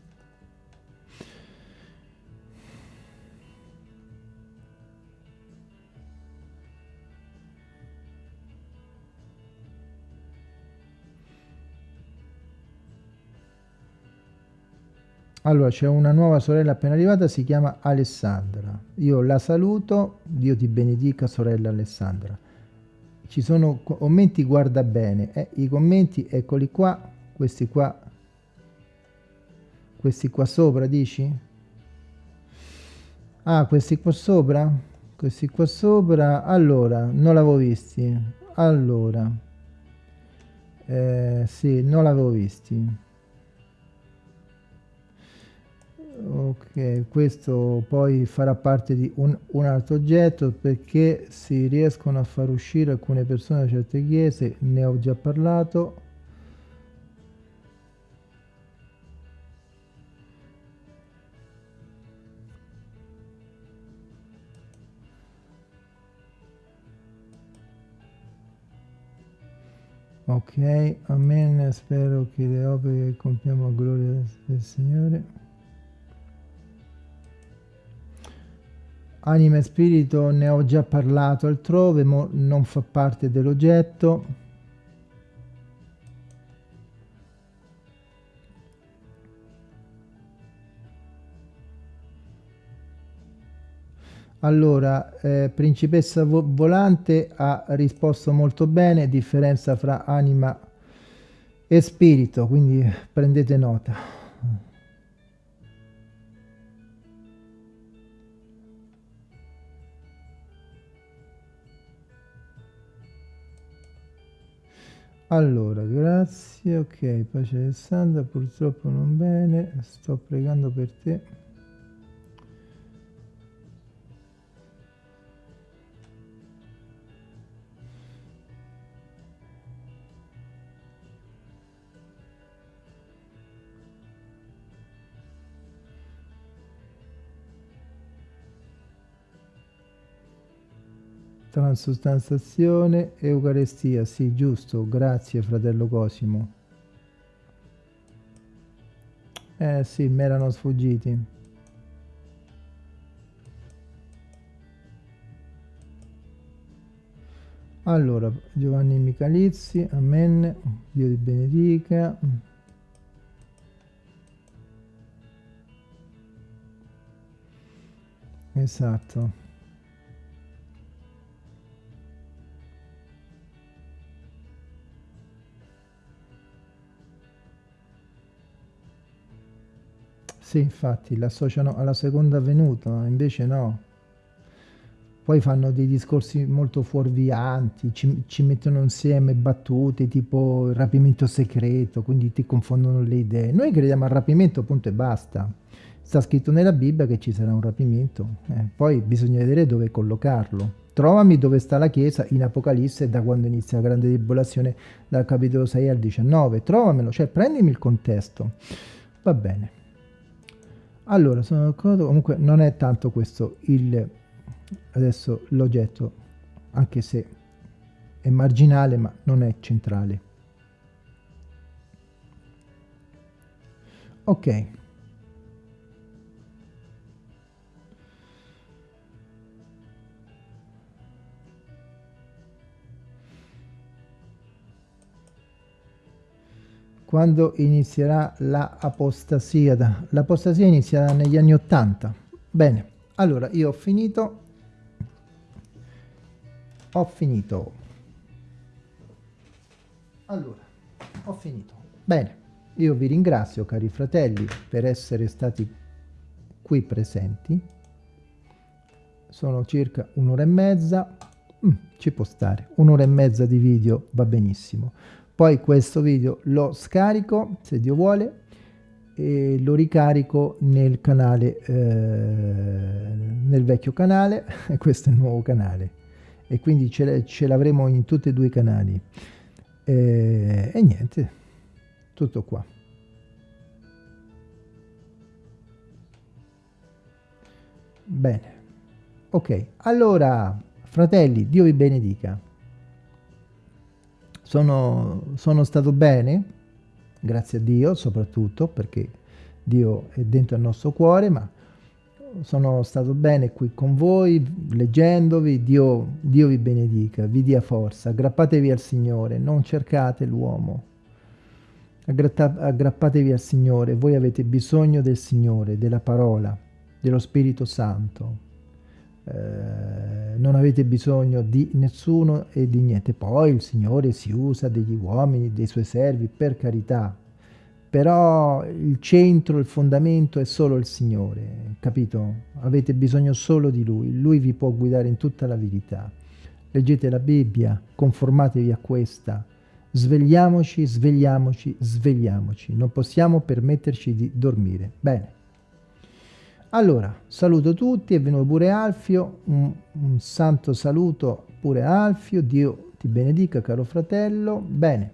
[SPEAKER 1] Allora c'è una nuova sorella appena arrivata si chiama Alessandra. Io la saluto Dio ti benedica sorella Alessandra. Ci sono commenti guarda bene eh, i commenti eccoli qua questi qua. Questi qua sopra dici? Ah questi qua sopra? Questi qua sopra? Allora non l'avevo visti. Allora eh, sì non l'avevo visti ok questo poi farà parte di un, un altro oggetto perché si riescono a far uscire alcune persone da certe chiese ne ho già parlato. Ok amen spero che le opere che compiamo a gloria del signore Anima e spirito ne ho già parlato altrove, ma non fa parte dell'oggetto. Allora, eh, Principessa Volante ha risposto molto bene, differenza fra anima e spirito, quindi prendete nota. Allora, grazie, ok, pace Alessandra, purtroppo non bene, sto pregando per te. Transustanzazione, Eucaristia, sì, giusto, grazie fratello Cosimo. Eh sì, mi erano sfuggiti. Allora, Giovanni Michalizzi, amen, Dio ti benedica. Esatto. Sì, infatti, l'associano alla seconda venuta, invece no. Poi fanno dei discorsi molto fuorvianti, ci, ci mettono insieme battute tipo il rapimento segreto, quindi ti confondono le idee. Noi crediamo al rapimento, punto e basta. Sta scritto nella Bibbia che ci sarà un rapimento, eh, poi bisogna vedere dove collocarlo. Trovami dove sta la Chiesa in Apocalisse da quando inizia la grande tribolazione dal capitolo 6 al 19. Trovamelo, cioè prendimi il contesto. Va bene. Allora, sono d'accordo, comunque non è tanto questo il, adesso l'oggetto, anche se è marginale, ma non è centrale. Ok. Quando inizierà. La l'apostasia inizierà negli anni 80. Bene, allora io ho finito. Ho finito. Allora, ho finito. Bene, io vi ringrazio cari fratelli per essere stati qui presenti. Sono circa un'ora e mezza. Mm, ci può stare. Un'ora e mezza di video va benissimo poi questo video lo scarico se Dio vuole e lo ricarico nel canale eh, nel vecchio canale e questo è il nuovo canale. E quindi ce, l'avremo in tutti e due i canali. E, e niente tutto qua. Bene. Ok allora fratelli dio vi benedica sono, sono stato bene, grazie a Dio soprattutto, perché Dio è dentro il nostro cuore, ma sono stato bene qui con voi, leggendovi, Dio, Dio vi benedica, vi dia forza, aggrappatevi al Signore, non cercate l'uomo, aggrappatevi al Signore, voi avete bisogno del Signore, della parola, dello Spirito Santo, eh, non avete bisogno di nessuno e di niente. Poi il Signore si usa degli uomini, dei suoi servi, per carità, però il centro, il fondamento è solo il Signore, capito? Avete bisogno solo di Lui, Lui vi può guidare in tutta la verità. Leggete la Bibbia, conformatevi a questa, svegliamoci, svegliamoci, svegliamoci, non possiamo permetterci di dormire. Bene. Allora, saluto tutti, è venuto pure Alfio, un, un santo saluto pure Alfio, Dio ti benedica caro fratello, bene.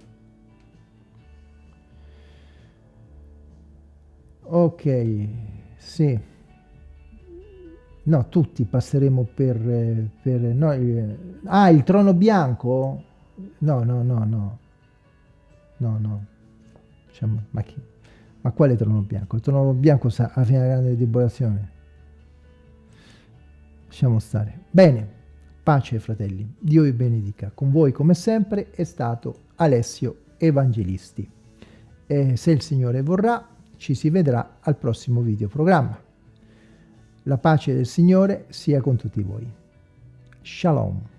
[SPEAKER 1] Ok, sì. No, tutti passeremo per... per no, il, ah, il trono bianco? No, no, no, no. No, no. Diciamo, ma, chi, ma quale trono bianco? Il trono bianco sa a fine grande tribolazione. Lasciamo stare. Bene, pace fratelli. Dio vi benedica. Con voi come sempre è stato Alessio Evangelisti. E se il Signore vorrà ci si vedrà al prossimo video programma. La pace del Signore sia con tutti voi. Shalom.